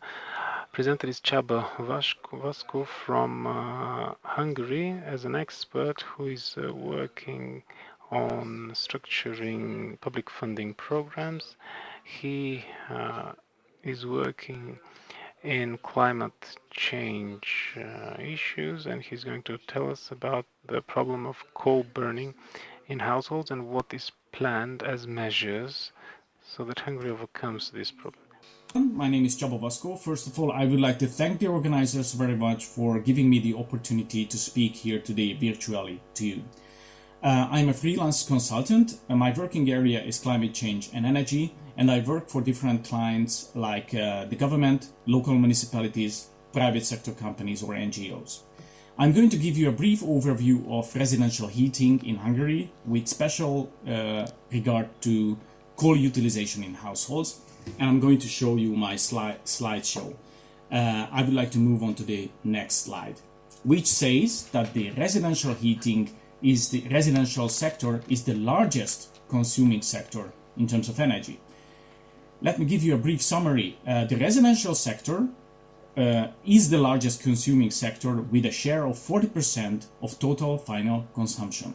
presenter is Csaba Vasko from uh, Hungary as an expert who is uh, working on structuring public funding programs. He uh, is working in climate change uh, issues and he's going to tell us about the problem of coal burning in households and what is planned as measures so that Hungary overcomes this problem. My name is Csaba Vasko. First of all, I would like to thank the organizers very much for giving me the opportunity to speak here today virtually to you. Uh, I'm a freelance consultant. Uh, my working area is climate change and energy and I work for different clients like uh, the government, local municipalities, private sector companies or NGOs. I'm going to give you a brief overview of residential heating in Hungary with special uh, regard to coal utilization in households and I'm going to show you my slide slideshow. Uh, I would like to move on to the next slide which says that the residential heating is the residential sector is the largest consuming sector in terms of energy. Let me give you a brief summary. Uh, the residential sector uh, is the largest consuming sector with a share of 40% of total final consumption.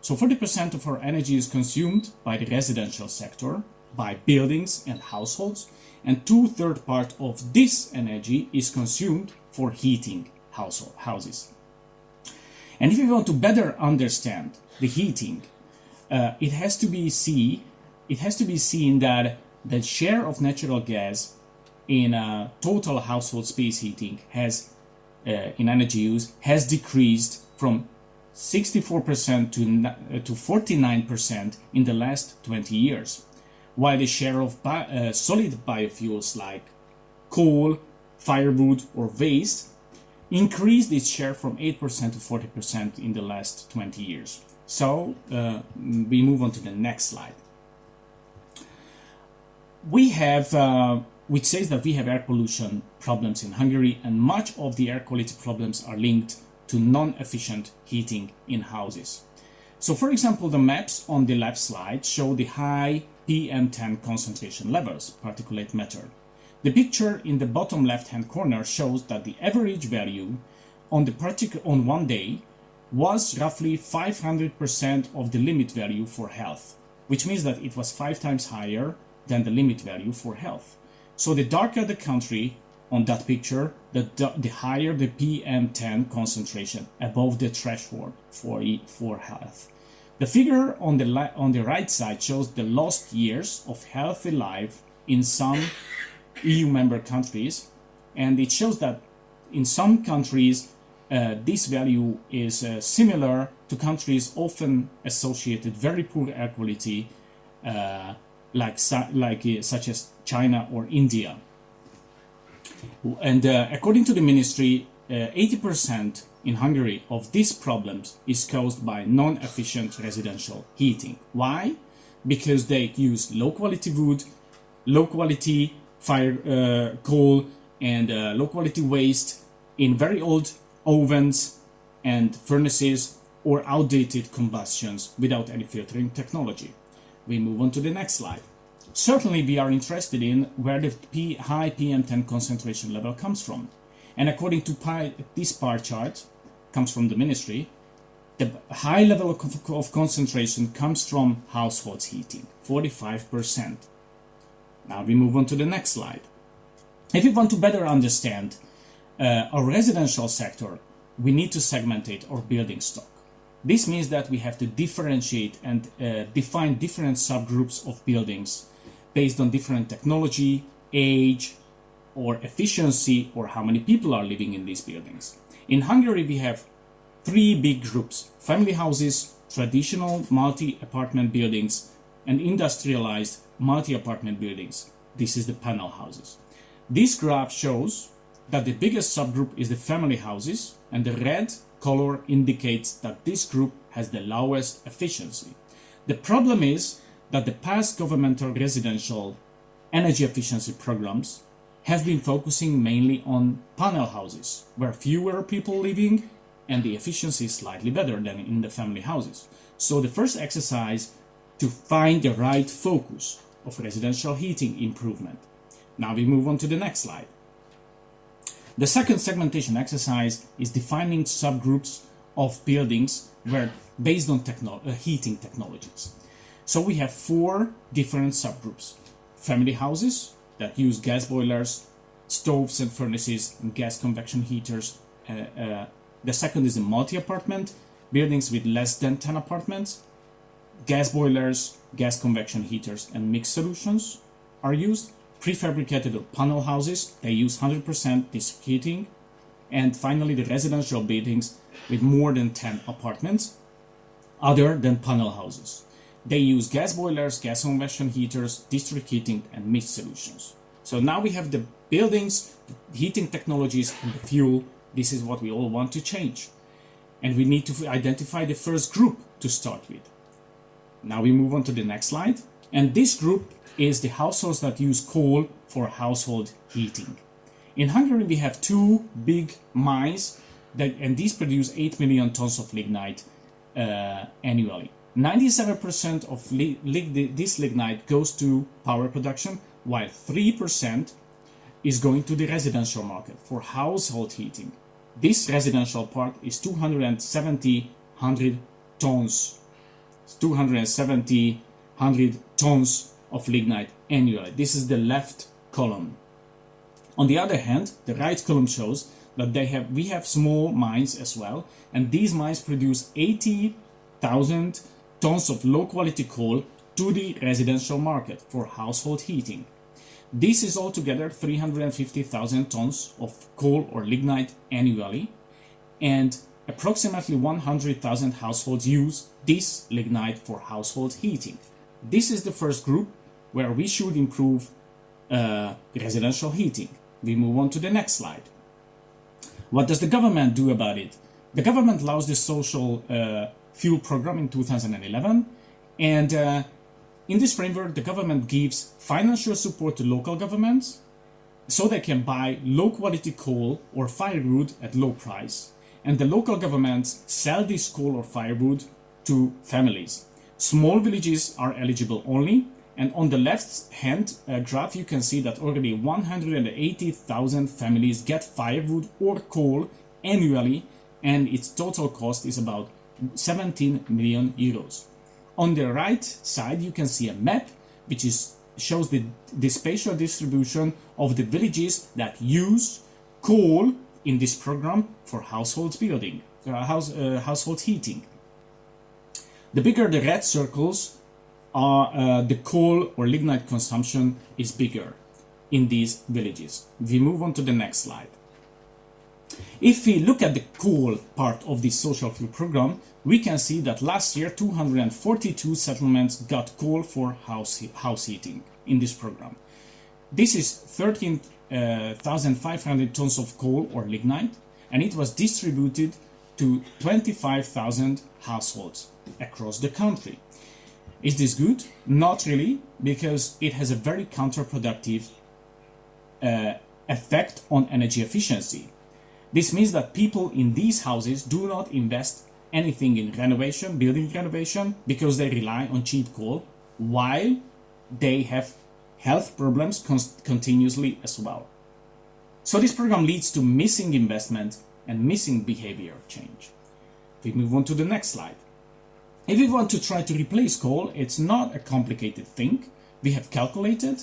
So 40% of our energy is consumed by the residential sector, by buildings and households, and two-third part of this energy is consumed for heating household houses. And if you want to better understand the heating, uh, it has to be see it has to be seen that the share of natural gas in uh, total household space heating has uh, in energy use has decreased from 64% to, uh, to 49% in the last 20 years, while the share of bi uh, solid biofuels like coal, firewood or waste increased its share from 8% to 40% in the last 20 years. So uh, we move on to the next slide we have, uh, which says that we have air pollution problems in Hungary and much of the air quality problems are linked to non-efficient heating in houses. So for example, the maps on the left slide show the high PM10 concentration levels, particulate matter. The picture in the bottom left-hand corner shows that the average value on the on one day was roughly 500% of the limit value for health, which means that it was five times higher than the limit value for health. So the darker the country on that picture, the, the higher the PM10 concentration above the threshold for, for health. The figure on the, on the right side shows the lost years of healthy life in some EU member countries, and it shows that in some countries uh, this value is uh, similar to countries often associated very poor air quality, uh, like like uh, such as China or India. And uh, according to the ministry, 80% uh, in Hungary of these problems is caused by non-efficient residential heating. Why? Because they use low quality wood, low quality fire uh, coal, and uh, low quality waste in very old ovens and furnaces or outdated combustions without any filtering technology. We move on to the next slide. Certainly we are interested in where the P high PM10 concentration level comes from. And according to this bar chart, comes from the ministry, the high level of, of concentration comes from households heating, 45%. Now we move on to the next slide. If you want to better understand uh, our residential sector, we need to segmentate our building stock. This means that we have to differentiate and uh, define different subgroups of buildings based on different technology, age, or efficiency, or how many people are living in these buildings. In Hungary, we have three big groups, family houses, traditional multi-apartment buildings, and industrialized multi-apartment buildings. This is the panel houses. This graph shows that the biggest subgroup is the family houses and the red color indicates that this group has the lowest efficiency. The problem is that the past governmental residential energy efficiency programs have been focusing mainly on panel houses, where fewer people living and the efficiency is slightly better than in the family houses. So the first exercise to find the right focus of residential heating improvement. Now we move on to the next slide. The second segmentation exercise is defining subgroups of buildings where based on techno uh, heating technologies. So we have four different subgroups. Family houses that use gas boilers, stoves and furnaces, and gas convection heaters. Uh, uh, the second is a multi-apartment, buildings with less than 10 apartments. Gas boilers, gas convection heaters, and mixed solutions are used prefabricated panel houses, they use 100% district heating. And finally, the residential buildings with more than 10 apartments, other than panel houses. They use gas boilers, gas convection heaters, district heating, and mist solutions. So now we have the buildings, the heating technologies, and the fuel. This is what we all want to change. And we need to identify the first group to start with. Now we move on to the next slide. And this group is the households that use coal for household heating. In Hungary, we have two big mines, that, and these produce 8 million tons of lignite uh, annually. 97% of li this lignite goes to power production, while 3% is going to the residential market for household heating. This residential part is 270 tons. 270 100 tons of lignite annually. This is the left column. On the other hand, the right column shows that they have we have small mines as well, and these mines produce 80,000 tons of low quality coal to the residential market for household heating. This is altogether 350,000 tons of coal or lignite annually, and approximately 100,000 households use this lignite for household heating. This is the first group where we should improve uh, residential heating. We move on to the next slide. What does the government do about it? The government launched the social uh, fuel program in 2011 and uh, in this framework the government gives financial support to local governments so they can buy low quality coal or firewood at low price and the local governments sell this coal or firewood to families. Small villages are eligible only and on the left hand uh, graph, you can see that already 180,000 families get firewood or coal annually and its total cost is about 17 million euros. On the right side, you can see a map which is shows the, the spatial distribution of the villages that use coal in this program for household building, uh, house, uh, household heating. The bigger the red circles are, uh, the coal or lignite consumption is bigger in these villages. We move on to the next slide. If we look at the coal part of the social fuel program, we can see that last year 242 settlements got coal for house, house heating in this program. This is 13,500 tons of coal or lignite, and it was distributed to 25,000 households across the country. Is this good? Not really, because it has a very counterproductive uh, effect on energy efficiency. This means that people in these houses do not invest anything in renovation, building renovation, because they rely on cheap coal, while they have health problems continuously as well. So this program leads to missing investment and missing behavior change. We move on to the next slide. If we want to try to replace coal, it's not a complicated thing. We have calculated.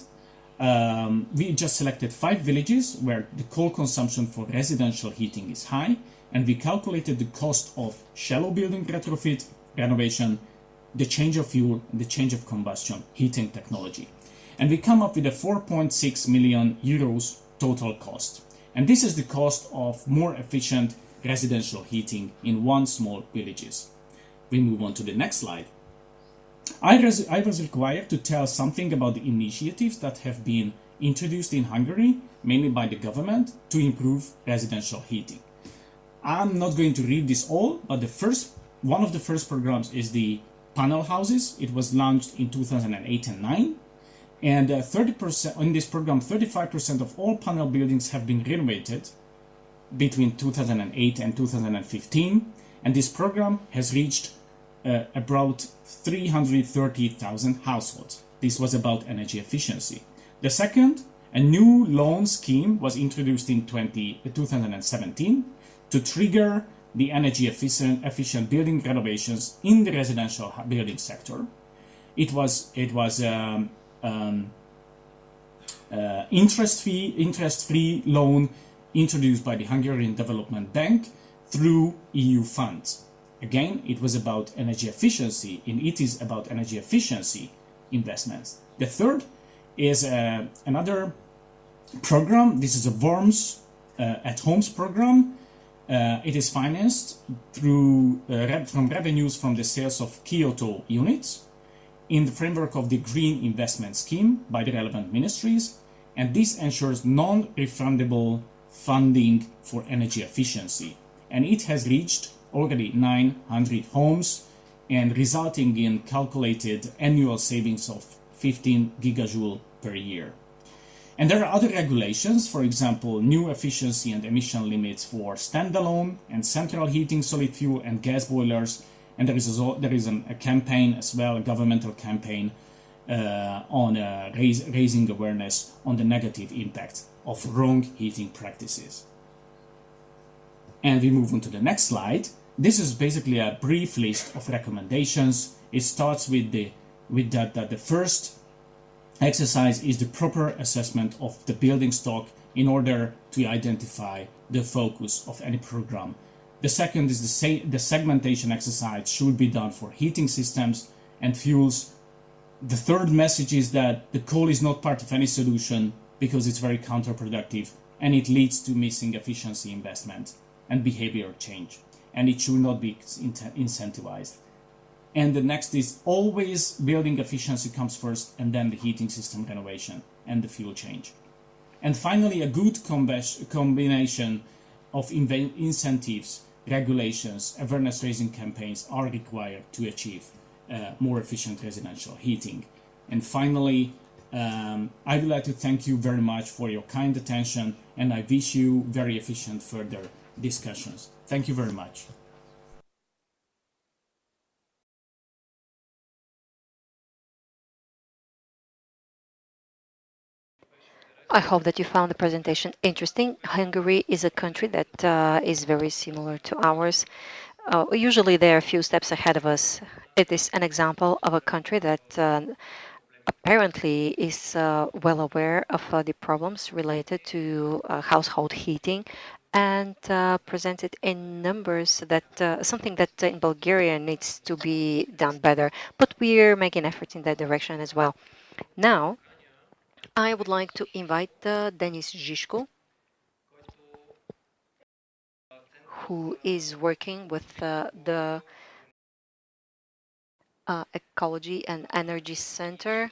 Um, we just selected five villages where the coal consumption for residential heating is high, and we calculated the cost of shallow building retrofit, renovation, the change of fuel, the change of combustion, heating technology. And we come up with a 4.6 million euros total cost. And this is the cost of more efficient residential heating in one small villages. We move on to the next slide. I, I was required to tell something about the initiatives that have been introduced in Hungary, mainly by the government, to improve residential heating. I'm not going to read this all, but the first one of the first programs is the panel houses. It was launched in 2008 and 9. And 30% uh, in this program, 35% of all panel buildings have been renovated between 2008 and 2015. And this program has reached uh, about 330,000 households. This was about energy efficiency. The second, a new loan scheme was introduced in 20, 2017 to trigger the energy efficient, efficient building renovations in the residential building sector. It was it was um, um, uh, interest fee interest free loan introduced by the Hungarian Development Bank through EU funds. Again, it was about energy efficiency, and it is about energy efficiency investments. The third is uh, another program. This is a Warmth uh, at Homes program uh, it is financed through uh, from revenues from the sales of Kyoto units in the framework of the Green Investment Scheme by the relevant ministries, and this ensures non-refundable funding for energy efficiency. And it has reached already 900 homes and resulting in calculated annual savings of 15 gigajoule per year. And there are other regulations, for example, new efficiency and emission limits for standalone and central heating, solid fuel and gas boilers. And there is, a, there is a, a campaign as well, a governmental campaign uh, on uh, raise, raising awareness on the negative impact of wrong heating practices. And we move on to the next slide. This is basically a brief list of recommendations. It starts with the with that, that the first exercise is the proper assessment of the building stock in order to identify the focus of any program. The second is the, the segmentation exercise should be done for heating systems and fuels. The third message is that the coal is not part of any solution because it's very counterproductive and it leads to missing efficiency investment and behavior change and it should not be incentivized. And the next is always building efficiency comes first and then the heating system renovation and the fuel change. And finally, a good combination of incentives, regulations, awareness raising campaigns are required to achieve uh, more efficient residential heating. And finally, um, I would like to thank you very much for your kind attention and I wish you very efficient further discussions. Thank you very much. I hope that you found the presentation interesting. Hungary is a country that uh, is very similar to ours. Uh, usually they are a few steps ahead of us. It is an example of a country that uh, apparently is uh, well aware of uh, the problems related to uh, household heating and presented in numbers that something that in Bulgaria needs to be done better. But we're making efforts in that direction as well. Now, I would like to invite uh, Denis Zhishko, who is working with uh, the uh, Ecology and Energy Center.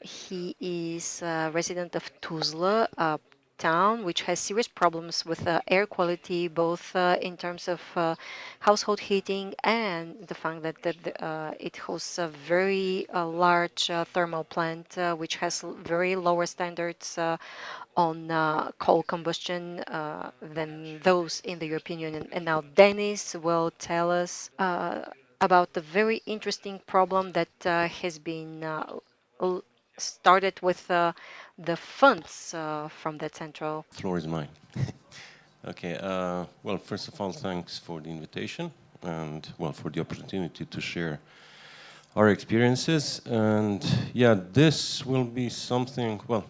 He is a resident of Tuzla, a town which has serious problems with uh, air quality, both uh, in terms of uh, household heating and the fact that, that uh, it hosts a very uh, large uh, thermal plant which has very lower standards on coal combustion than those in the European Union. And now Denis will tell us about the very interesting problem that has been started with the funds uh, from the central. Floor is mine. okay. Uh, well, first of all, thanks for the invitation and well for the opportunity to share our experiences. And yeah, this will be something. Well,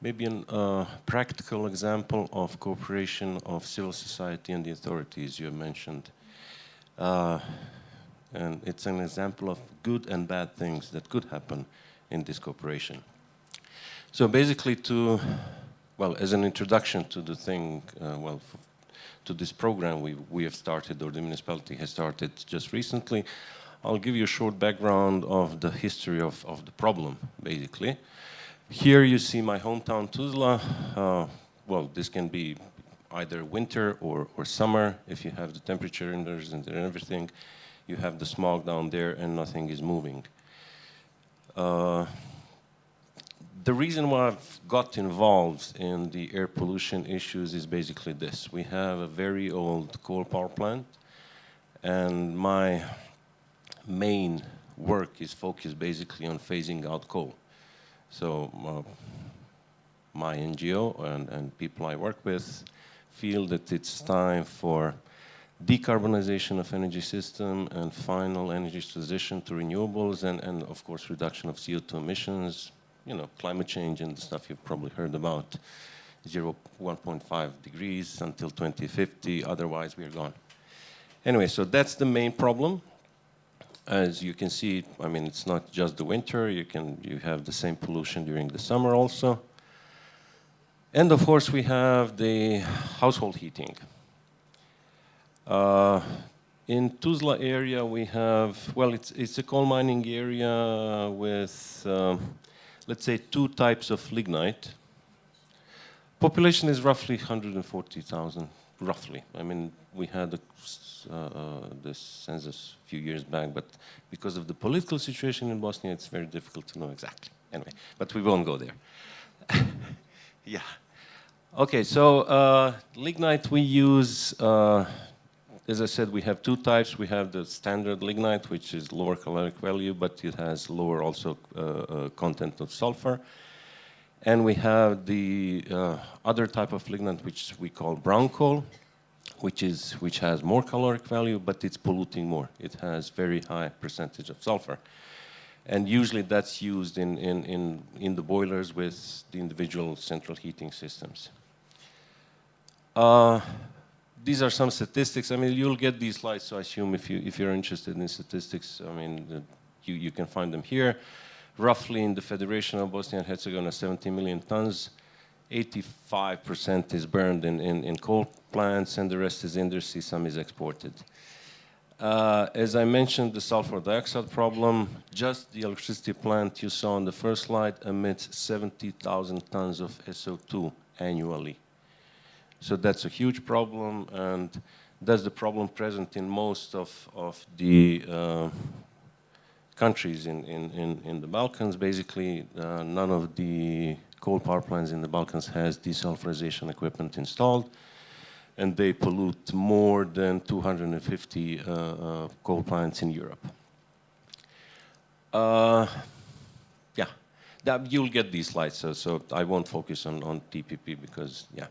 maybe a uh, practical example of cooperation of civil society and the authorities you mentioned. Uh, and it's an example of good and bad things that could happen in this cooperation. So basically to, well, as an introduction to the thing, uh, well, to this program we, we have started, or the municipality has started just recently, I'll give you a short background of the history of, of the problem, basically. Here you see my hometown, Tuzla. Uh, well, this can be either winter or, or summer, if you have the temperature indoors and everything. You have the smog down there and nothing is moving. Uh, the reason why I've got involved in the air pollution issues is basically this. We have a very old coal power plant and my main work is focused basically on phasing out coal. So uh, my NGO and, and people I work with feel that it's time for decarbonization of energy system and final energy transition to renewables and, and of course reduction of CO2 emissions, you know, climate change and the stuff you've probably heard about, 0, 1.5 degrees until 2050, otherwise we are gone. Anyway, so that's the main problem. As you can see, I mean, it's not just the winter, you can, you have the same pollution during the summer also. And of course we have the household heating. Uh, in Tuzla area, we have, well, it's, it's a coal mining area with, um, let's say, two types of lignite. Population is roughly 140,000, roughly. I mean, we had a, uh, uh, this census a few years back, but because of the political situation in Bosnia, it's very difficult to know exactly. Anyway, but we won't go there. yeah. Okay, so uh, lignite we use uh, as I said, we have two types. We have the standard lignite, which is lower caloric value, but it has lower also uh, uh, content of sulfur. And we have the uh, other type of lignite, which we call brown coal, which is which has more caloric value, but it's polluting more. It has very high percentage of sulfur. And usually that's used in, in, in, in the boilers with the individual central heating systems. Uh, these are some statistics. I mean, you'll get these slides, so I assume if, you, if you're interested in statistics, I mean, the, you, you can find them here. Roughly in the Federation of Bosnia and Herzegovina, 70 million tons. 85% is burned in, in, in, coal plants, and the rest is industry, some is exported. Uh, as I mentioned, the sulfur dioxide problem, just the electricity plant you saw on the first slide emits 70,000 tons of SO2 annually. So that's a huge problem, and that's the problem present in most of, of the uh, countries in, in, in, in, the Balkans. Basically, uh, none of the coal power plants in the Balkans has desulfurization equipment installed, and they pollute more than 250 uh, uh, coal plants in Europe. Uh, yeah, that you'll get these slides, so, so I won't focus on, on TPP because, yeah.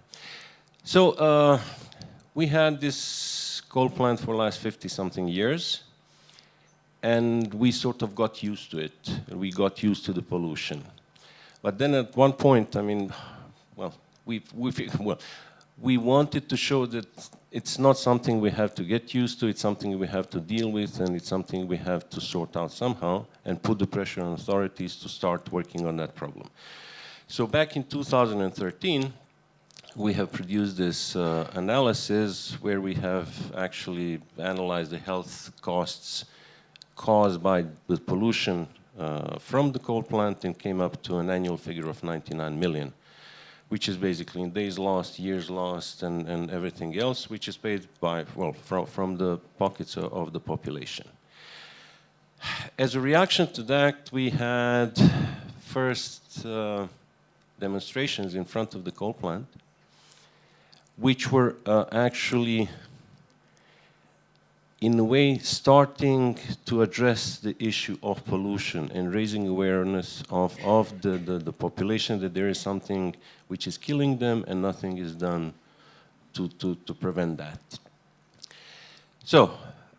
So uh, we had this coal plant for the last 50 something years and we sort of got used to it. We got used to the pollution. But then at one point, I mean, well, we we well, we wanted to show that it's not something we have to get used to, it's something we have to deal with, and it's something we have to sort out somehow, and put the pressure on authorities to start working on that problem. So back in 2013, we have produced this uh, analysis where we have actually analyzed the health costs caused by the pollution uh, from the coal plant and came up to an annual figure of 99 million, which is basically in days lost, years lost, and, and everything else, which is paid by, well, from, from the pockets of, the population. As a reaction to that, we had first uh, demonstrations in front of the coal plant, which were uh, actually in a way starting to address the issue of pollution and raising awareness of, of the, the, the, population that there is something which is killing them and nothing is done to, to, to prevent that. So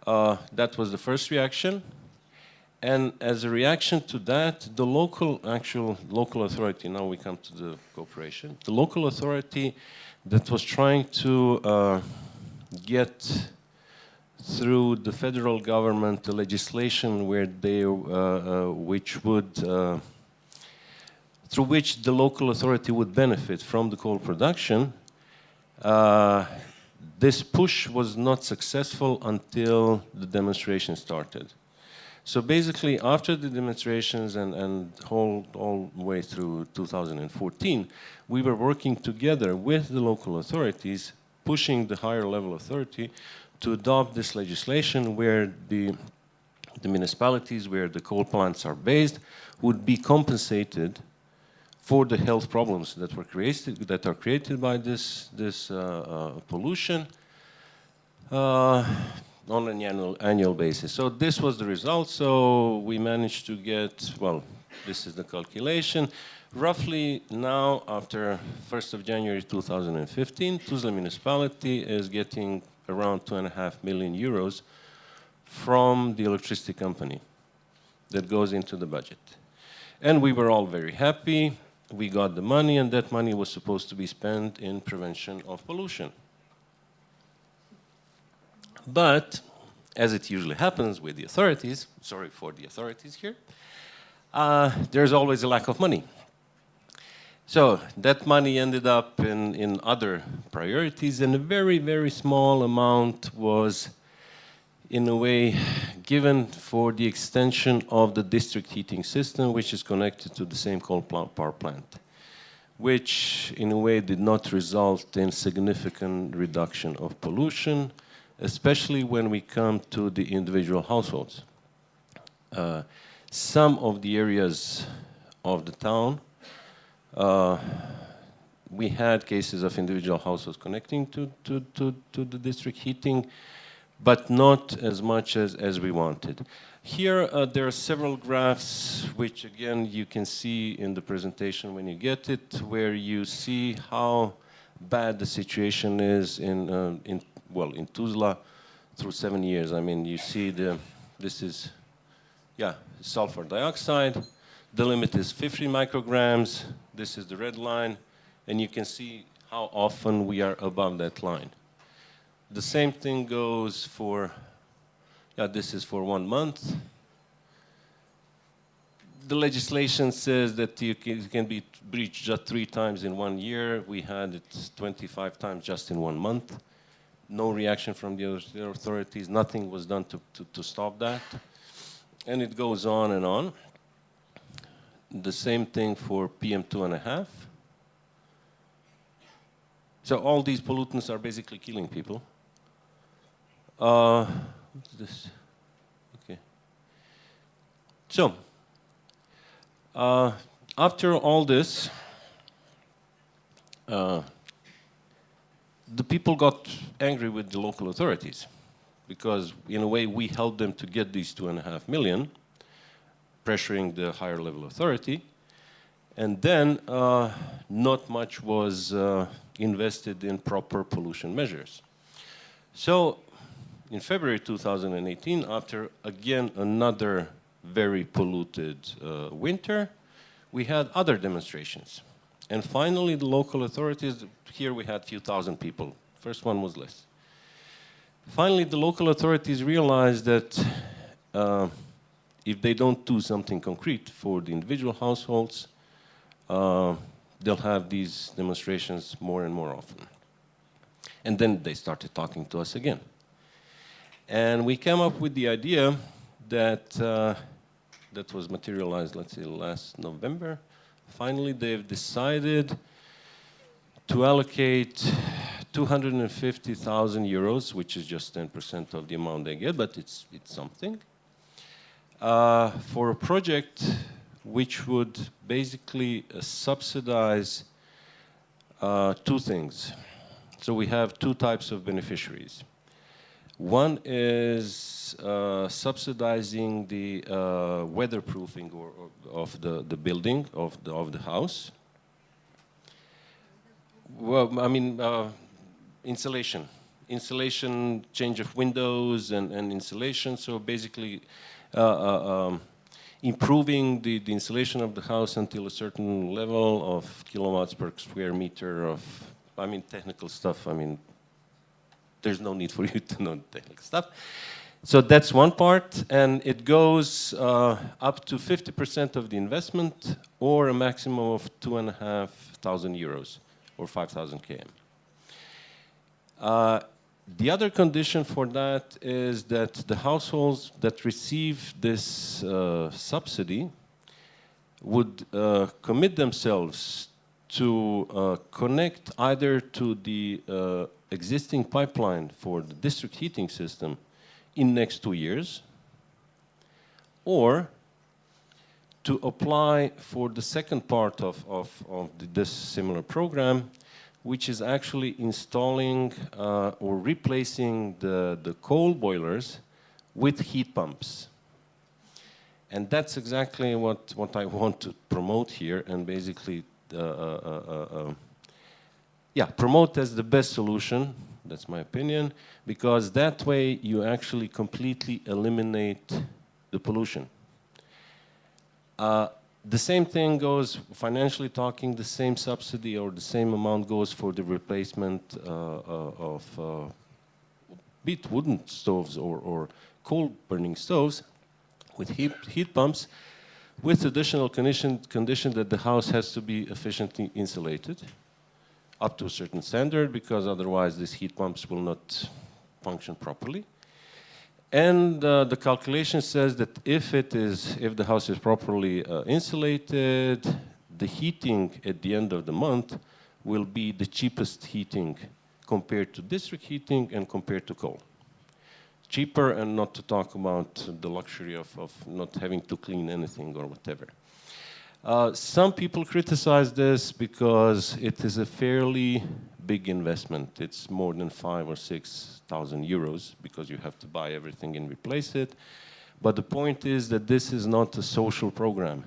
uh, that was the first reaction. And as a reaction to that, the local, actual local authority, now we come to the cooperation, the local authority that was trying to uh, get through the federal government legislation where they, uh, uh, which would, uh, through which the local authority would benefit from the coal production, uh, this push was not successful until the demonstration started. So basically, after the demonstrations and, and whole, all the way through 2014, we were working together with the local authorities, pushing the higher level authority to adopt this legislation where the, the municipalities where the coal plants are based would be compensated for the health problems that were created that are created by this this uh, uh, pollution. Uh, on an annual annual basis. So this was the result. So we managed to get well. This is the calculation. Roughly now, after 1st of January 2015, Tuzla municipality is getting around two and a half million euros from the electricity company that goes into the budget. And we were all very happy. We got the money, and that money was supposed to be spent in prevention of pollution. But, as it usually happens with the authorities, sorry for the authorities here, uh, there's always a lack of money. So that money ended up in, in other priorities and a very, very small amount was in a way given for the extension of the district heating system which is connected to the same coal plant power plant which in a way did not result in significant reduction of pollution especially when we come to the individual households. Uh, some of the areas of the town uh, we had cases of individual households connecting to, to, to, to, the district heating, but not as much as, as we wanted. Here, uh, there are several graphs, which again, you can see in the presentation when you get it, where you see how bad the situation is in, uh, in well, in Tuzla through seven years. I mean, you see the, this is, yeah, sulfur dioxide, the limit is 50 micrograms. This is the red line. And you can see how often we are above that line. The same thing goes for, yeah, this is for one month. The legislation says that you can, you can be breached just three times in one year. We had it 25 times just in one month. No reaction from the authorities. Nothing was done to, to, to stop that. And it goes on and on. The same thing for PM2.5. So all these pollutants are basically killing people. Uh, what's this? Okay. So, uh, after all this, uh, the people got angry with the local authorities because in a way we helped them to get these two and a half million pressuring the higher level authority. And then uh, not much was uh, invested in proper pollution measures. So in February 2018, after again another very polluted uh, winter, we had other demonstrations. And finally, the local authorities, here we had a few thousand people. First one was less. Finally, the local authorities realized that uh, if they don't do something concrete for the individual households, uh, they'll have these demonstrations more and more often. And then they started talking to us again. And we came up with the idea that uh, that was materialized, let's say, last November. Finally, they've decided to allocate 250,000 euros, which is just 10% of the amount they get, but it's, it's something, uh, for a project which would basically uh, subsidize uh, two things. So we have two types of beneficiaries. One is uh, subsidizing the uh, weatherproofing or, or of the, the building, of the, of the house. Well, I mean, uh, insulation. Insulation, change of windows and, and insulation. So basically, uh, uh, um, improving the, the insulation of the house until a certain level of kilowatts per square meter of, I mean, technical stuff. I mean, there's no need for you to know the technical stuff. So that's one part, and it goes uh, up to 50% of the investment or a maximum of two and a half thousand euros or 5,000 km. Uh, the other condition for that is that the households that receive this uh, subsidy would uh, commit themselves to uh, connect either to the uh, existing pipeline for the district heating system in next two years or to apply for the second part of, of, of this similar program which is actually installing uh, or replacing the, the coal boilers with heat pumps. And that's exactly what, what I want to promote here and basically, uh, uh, uh, uh yeah, promote as the best solution, that's my opinion, because that way you actually completely eliminate the pollution. Uh, the same thing goes, financially talking, the same subsidy or the same amount goes for the replacement uh, uh, of uh, be wooden stoves or, or coal burning stoves with heat, heat pumps with additional condition, condition that the house has to be efficiently insulated up to a certain standard because otherwise these heat pumps will not function properly. And uh, the calculation says that if it is, if the house is properly uh, insulated, the heating at the end of the month will be the cheapest heating compared to district heating and compared to coal. Cheaper and not to talk about the luxury of, of not having to clean anything or whatever. Uh, some people criticize this because it is a fairly big investment. It's more than five or six thousand euros because you have to buy everything and replace it. But the point is that this is not a social program.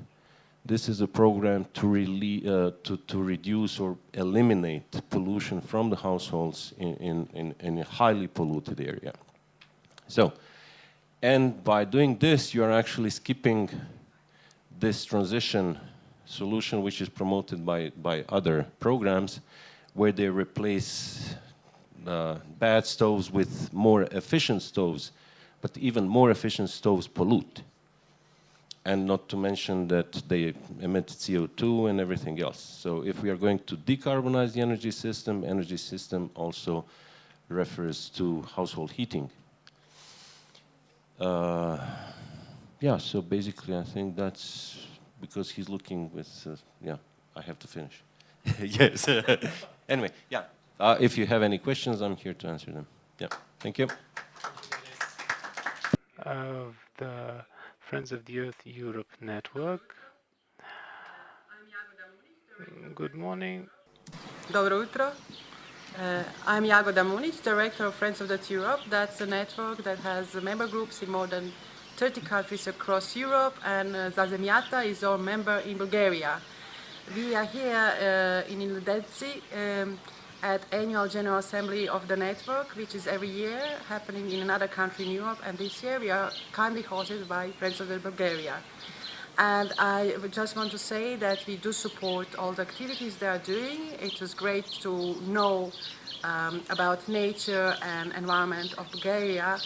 This is a program to, uh, to, to, reduce or eliminate pollution from the households in, in, in, in a highly polluted area. So, and by doing this, you are actually skipping this transition solution which is promoted by, by other programs where they replace uh, bad stoves with more efficient stoves, but even more efficient stoves pollute. And not to mention that they emit CO2 and everything else. So if we are going to decarbonize the energy system, energy system also refers to household heating. Uh, yeah, so basically I think that's because he's looking with, uh, yeah, I have to finish. yes. anyway, yeah. Uh, if you have any questions, I'm here to answer them. Yeah, thank you. Of the Friends of the Earth Europe network. Good morning. Dobro jutro. Uh, I'm Jagoda Munic, Director of Friends of the Earth Europe. That's a network that has member groups in more than 30 countries across Europe, and uh, Za Zemyata is our member in Bulgaria. We are here uh, in Iludetsi um, at annual General Assembly of the network, which is every year happening in another country in Europe. And this year we are kindly hosted by Friends of Bulgaria. And I just want to say that we do support all the activities they are doing. It was great to know um, about nature and environment of Bulgaria.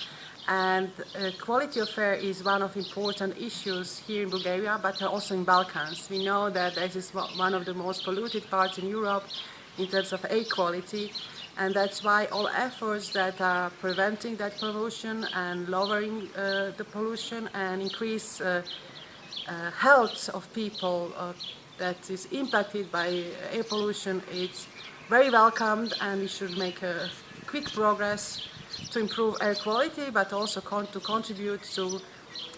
And uh, quality of air is one of important issues here in Bulgaria, but also in Balkans. We know that this is one of the most polluted parts in Europe in terms of air quality. And that's why all efforts that are preventing that pollution and lowering uh, the pollution and increase uh, uh, health of people uh, that is impacted by air pollution, it's very welcomed and we should make a quick progress to improve air quality, but also con to contribute to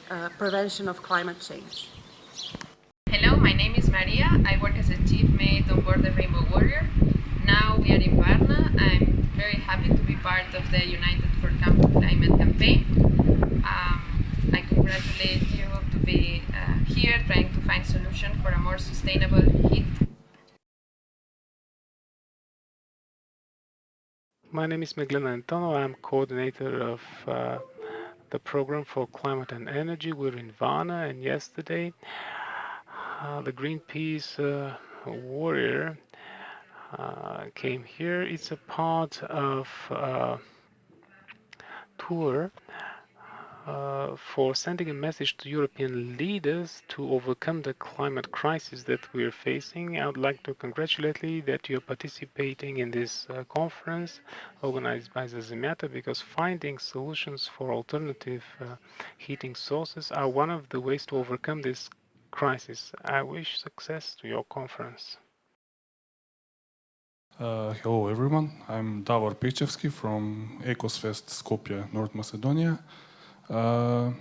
uh, prevention of climate change. Hello, my name is Maria. I work as a chief mate on board the Rainbow Warrior. Now we are in Varna. I'm very happy to be part of the United for Climate campaign. Um, I congratulate you to be uh, here trying to find solution for a more sustainable heat My name is Meglena Antonov. I'm coordinator of uh, the program for climate and energy. We're in Varna, and yesterday uh, the Greenpeace uh, warrior uh, came here. It's a part of uh, tour uh, for sending a message to European leaders to overcome the climate crisis that we're facing. I would like to congratulate you that you're participating in this uh, conference organized by the Za Zemyata because finding solutions for alternative uh, heating sources are one of the ways to overcome this crisis. I wish success to your conference. Uh, hello everyone, I'm Davor Pechevsky from Eko-svest Skopje, North Macedonia. Uh,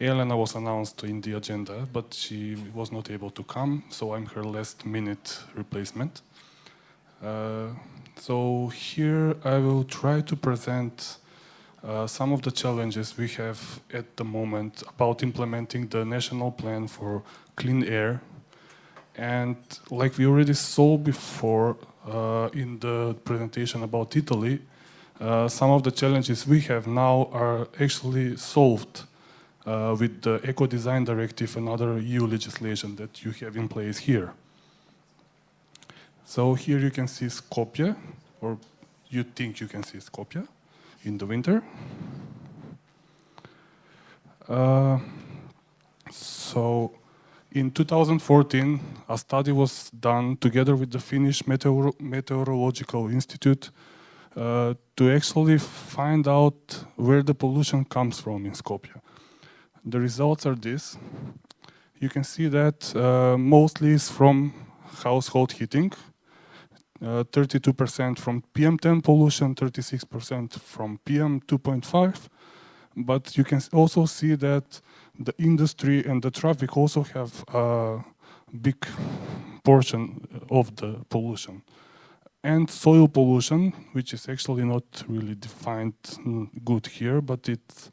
Elena was announced in the agenda, but she was not able to come, so I'm her last minute replacement. Uh, so here I will try to present uh, some of the challenges we have at the moment about implementing the national plan for clean air. And like we already saw before uh, in the presentation about Italy, uh, some of the challenges we have now are actually solved uh, with the Eco Design Directive and other EU legislation that you have in place here. So here you can see Skopje, or you think you can see Skopje in the winter. Uh, so in 2014, a study was done together with the Finnish Meteor Meteorological Institute uh, to actually find out where the pollution comes from in Skopje. The results are this. You can see that uh, mostly is from household heating, 32% uh, from PM10 pollution, 36% from PM2.5. But you can also see that the industry and the traffic also have a big portion of the pollution and soil pollution, which is actually not really defined good here, but it's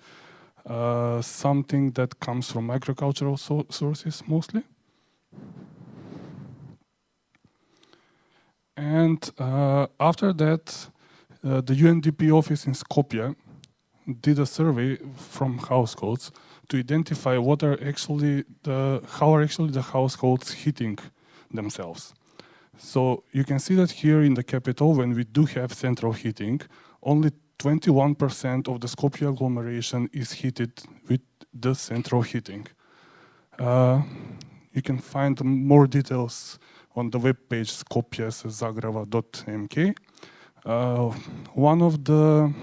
uh, something that comes from agricultural so sources mostly. And uh, after that, uh, the UNDP office in Skopje did a survey from households to identify what are actually the how are actually the households heating themselves. So you can see that here in the capital, when we do have central heating, only 21% of the Skopje agglomeration is heated with the central heating. Uh, you can find more details on the web page skopjezagrava.mk. Uh, one of the,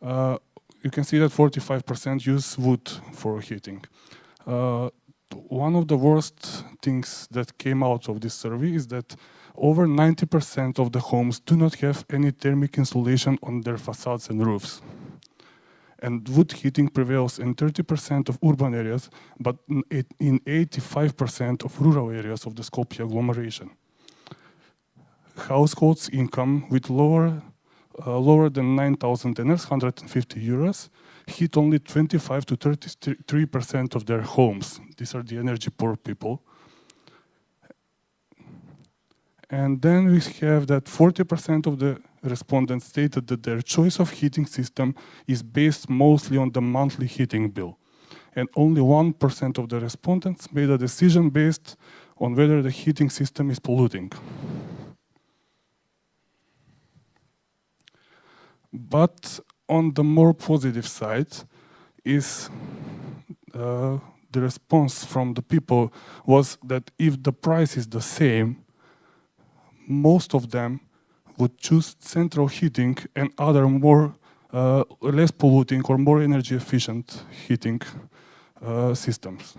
uh, you can see that 45% use wood for heating. Uh, one of the worst things that came out of this survey is that over 90% of the homes do not have any thermic insulation on their facades and roofs. And wood heating prevails in 30% of urban areas, but in 85% of rural areas of the Skopje agglomeration. Households' income with lower, uh, lower than 9,000 denars, 150 euros, hit only 25 to 33% of their homes. These are the energy poor people. And then we have that 40% of the respondents stated that their choice of heating system is based mostly on the monthly heating bill. And only 1% of the respondents made a decision based on whether the heating system is polluting. But on the more positive side is uh, the response from the people was that if the price is the same, most of them would choose central heating and other more uh, less polluting or more energy efficient heating uh, systems.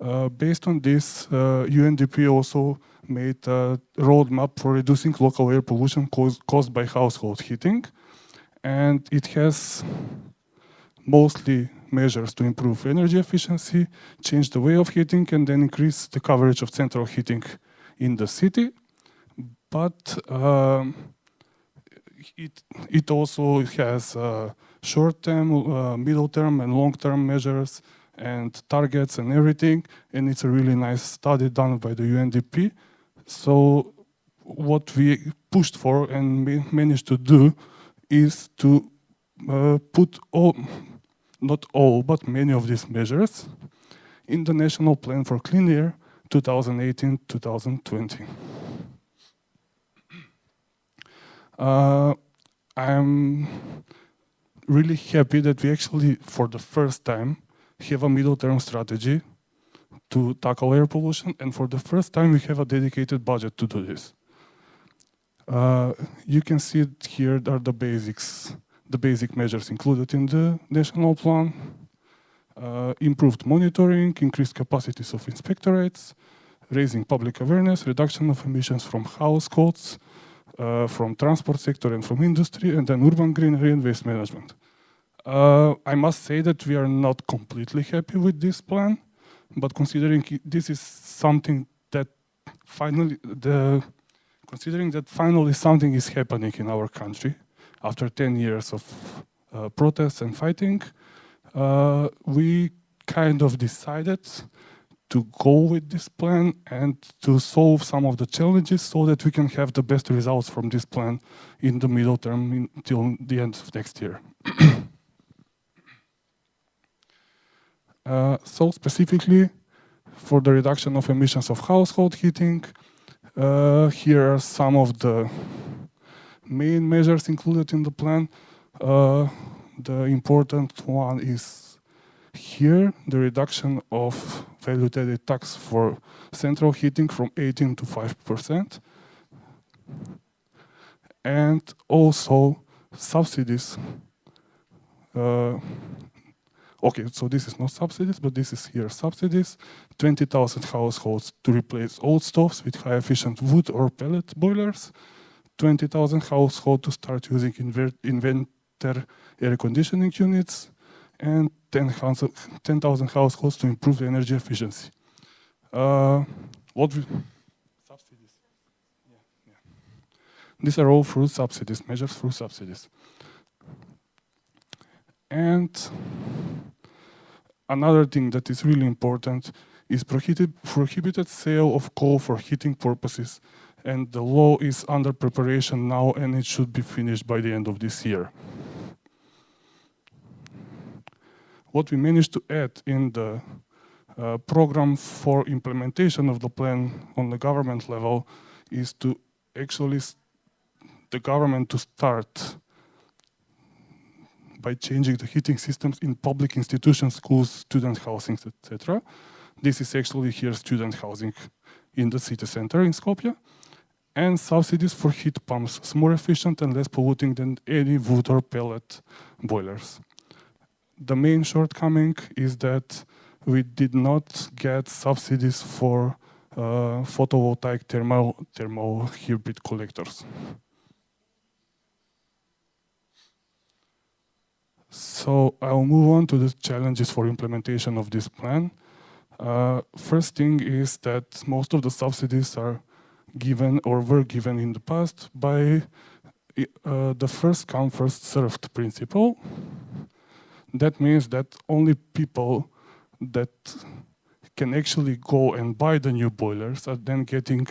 Uh, based on this, UNDP uh, also made a roadmap for reducing local air pollution caused, caused by household heating. And it has mostly measures to improve energy efficiency, change the way of heating, and then increase the coverage of central heating in the city. But um, it, it also has uh, short-term, uh, middle-term, and long-term measures and targets and everything. And it's a really nice study done by the UNDP. So what we pushed for and managed to do is to uh, put all, not all, but many of these measures in the National Plan for Clean Air 2018-2020. Uh, I'm really happy that we actually, for the first time, have a middle-term strategy to tackle air pollution, and for the first time, we have a dedicated budget to do this. Uh, you can see here are the basics, the basic measures included in the national plan. Uh, improved monitoring, increased capacities of inspectorates, raising public awareness, reduction of emissions from households, uh, from transport sector and from industry, and then urban greenery and waste management. Uh, I must say that we are not completely happy with this plan, but considering this is something that finally, the, considering that finally something is happening in our country after 10 years of uh, protests and fighting, uh, we kind of decided to go with this plan and to solve some of the challenges so that we can have the best results from this plan in the middle term until the end of next year. uh, so specifically for the reduction of emissions of household heating, uh, here are some of the main measures included in the plan. Uh, the important one is here, the reduction of value-added tax for central heating from 18 to 5%. And also subsidies. Uh, okay, so this is not subsidies, but this is here subsidies. 20,000 households to replace old stoves with high-efficient wood or pellet boilers. 20,000 households to start using inverter air conditioning units and 10,000 10, households to improve the energy efficiency. Uh, what we, subsidies? Yeah, yeah. These are all through subsidies, measures through subsidies. And another thing that is really important is prohibited, prohibited sale of coal for heating purposes. And the law is under preparation now and it should be finished by the end of this year. what we managed to add in the uh, program for implementation of the plan on the government level is to actually the government to start by changing the heating systems in public institutions, schools, student housing, etc. This is actually here student housing in the city center in Skopje. And subsidies for heat pumps, it's more efficient and less polluting than any wood or pellet boilers the main shortcoming is that we did not get subsidies for uh, photovoltaic thermal, thermal hybrid collectors. So I'll move on to the challenges for implementation of this plan. Uh, first thing is that most of the subsidies are given or were given in the past by uh, the first come first served principle that means that only people that can actually go and buy the new boilers are then getting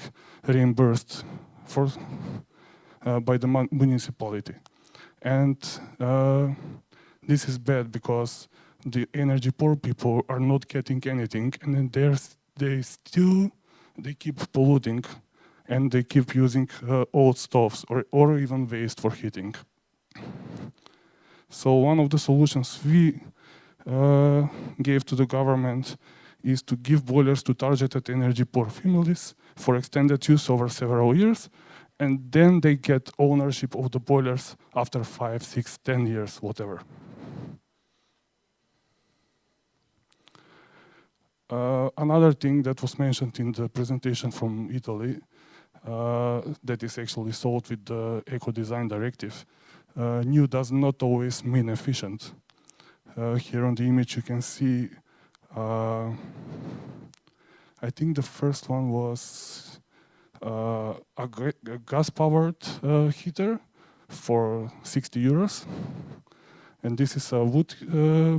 reimbursed for uh, by the municipality. And uh, this is bad because the energy poor people are not getting anything and then they're, they still, they keep polluting and they keep using uh, old stoves or, or even waste for heating. So one of the solutions we uh, gave to the government is to give boilers to targeted energy poor families for extended use over several years and then they get ownership of the boilers after five, six, ten years, whatever. Uh, another thing that was mentioned in the presentation from Italy uh, that is actually solved with the Eco Design Directive. Uh, new does not always mean efficient. Uh, here on the image you can see, uh, I think the first one was uh, a, a gas-powered heater for 60 euros. And this is a wood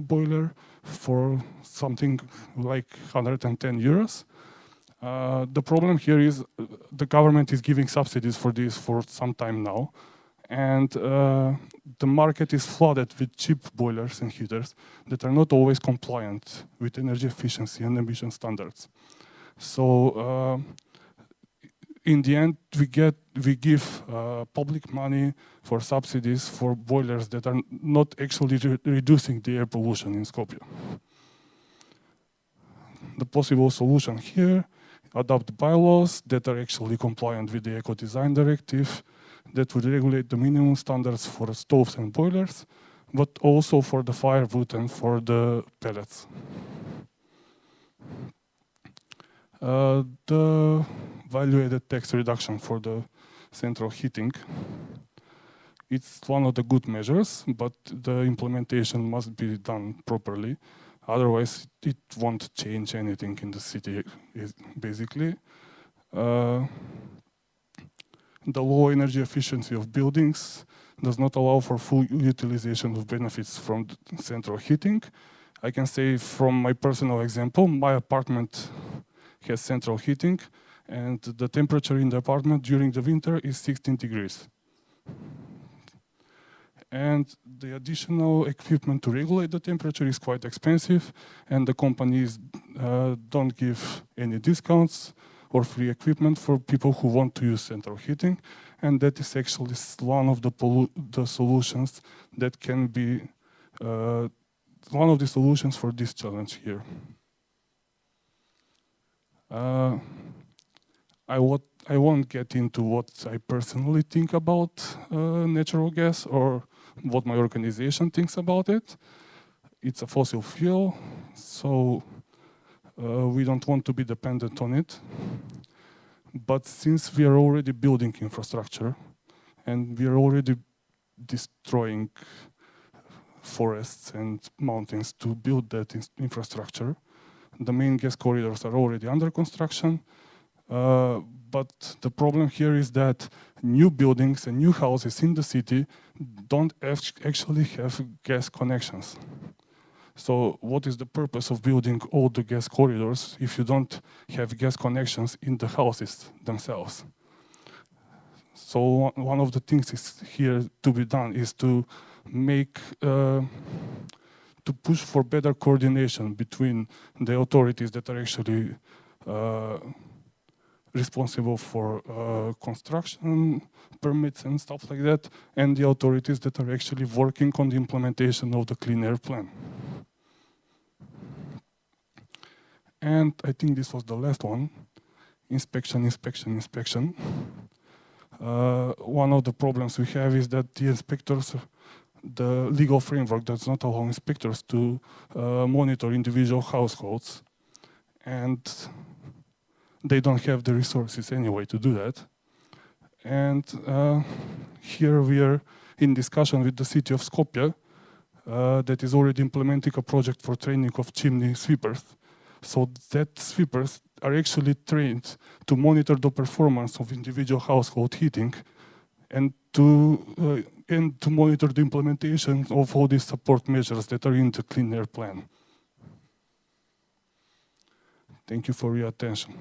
boiler for something like 110 euros. Uh, the problem here is uh, the government is giving subsidies for this for some time now. And uh, the market is flooded with cheap boilers and heaters that are not always compliant with energy efficiency and emission standards. So in the end, we get we give uh, public money for subsidies for boilers that are not actually re reducing the air pollution in Skopje. The possible solution here, adopt bylaws that are actually compliant with the Eco Design Directive, that would regulate the minimum standards for stoves and boilers, but also for the firewood and for the pellets. Uh, the value-added tax reduction for the central heating. It's one of the good measures, but the implementation must be done properly. Otherwise, it won't change anything in the city, basically. Uh, the low energy efficiency of buildings does not allow for full utilization of benefits from central heating. I can say from my personal example, my apartment has central heating, and the temperature in the apartment during the winter is 16 degrees. And the additional equipment to regulate the temperature is quite expensive, and the companies uh, don't give any discounts or free equipment for people who want to use central heating. And that is actually one of the, the solutions that can be uh, one of the solutions for this challenge here. Uh, I, I won't get into what I personally think about uh, natural gas or what my organization thinks about it. It's a fossil fuel, so uh, we don't want to be dependent on it. But since we are already building infrastructure and we are already destroying forests and mountains to build that infrastructure, the main gas corridors are already under construction, uh, but the problem here is that new buildings and new houses in the city don't actually have gas connections. So what is the purpose of building all the gas corridors if you don't have gas connections in the houses themselves? So one of the things is here to be done is to make, uh, to push for better coordination between the authorities that are actually uh, responsible for uh, construction permits and stuff like that, and the authorities that are actually working on the implementation of the clean air plan. And I think this was the last one, inspection, inspection, inspection. Uh, one of the problems we have is that the inspectors, the legal framework does not allow inspectors to uh, monitor individual households. And they don't have the resources anyway to do that. And uh, here we are in discussion with the city of Skopje uh, that is already implementing a project for training of chimney sweepers. So that sweepers are actually trained to monitor the performance of individual household heating and to uh, and to monitor the implementation of all these support measures that are in the clean air plan. Thank you for your attention.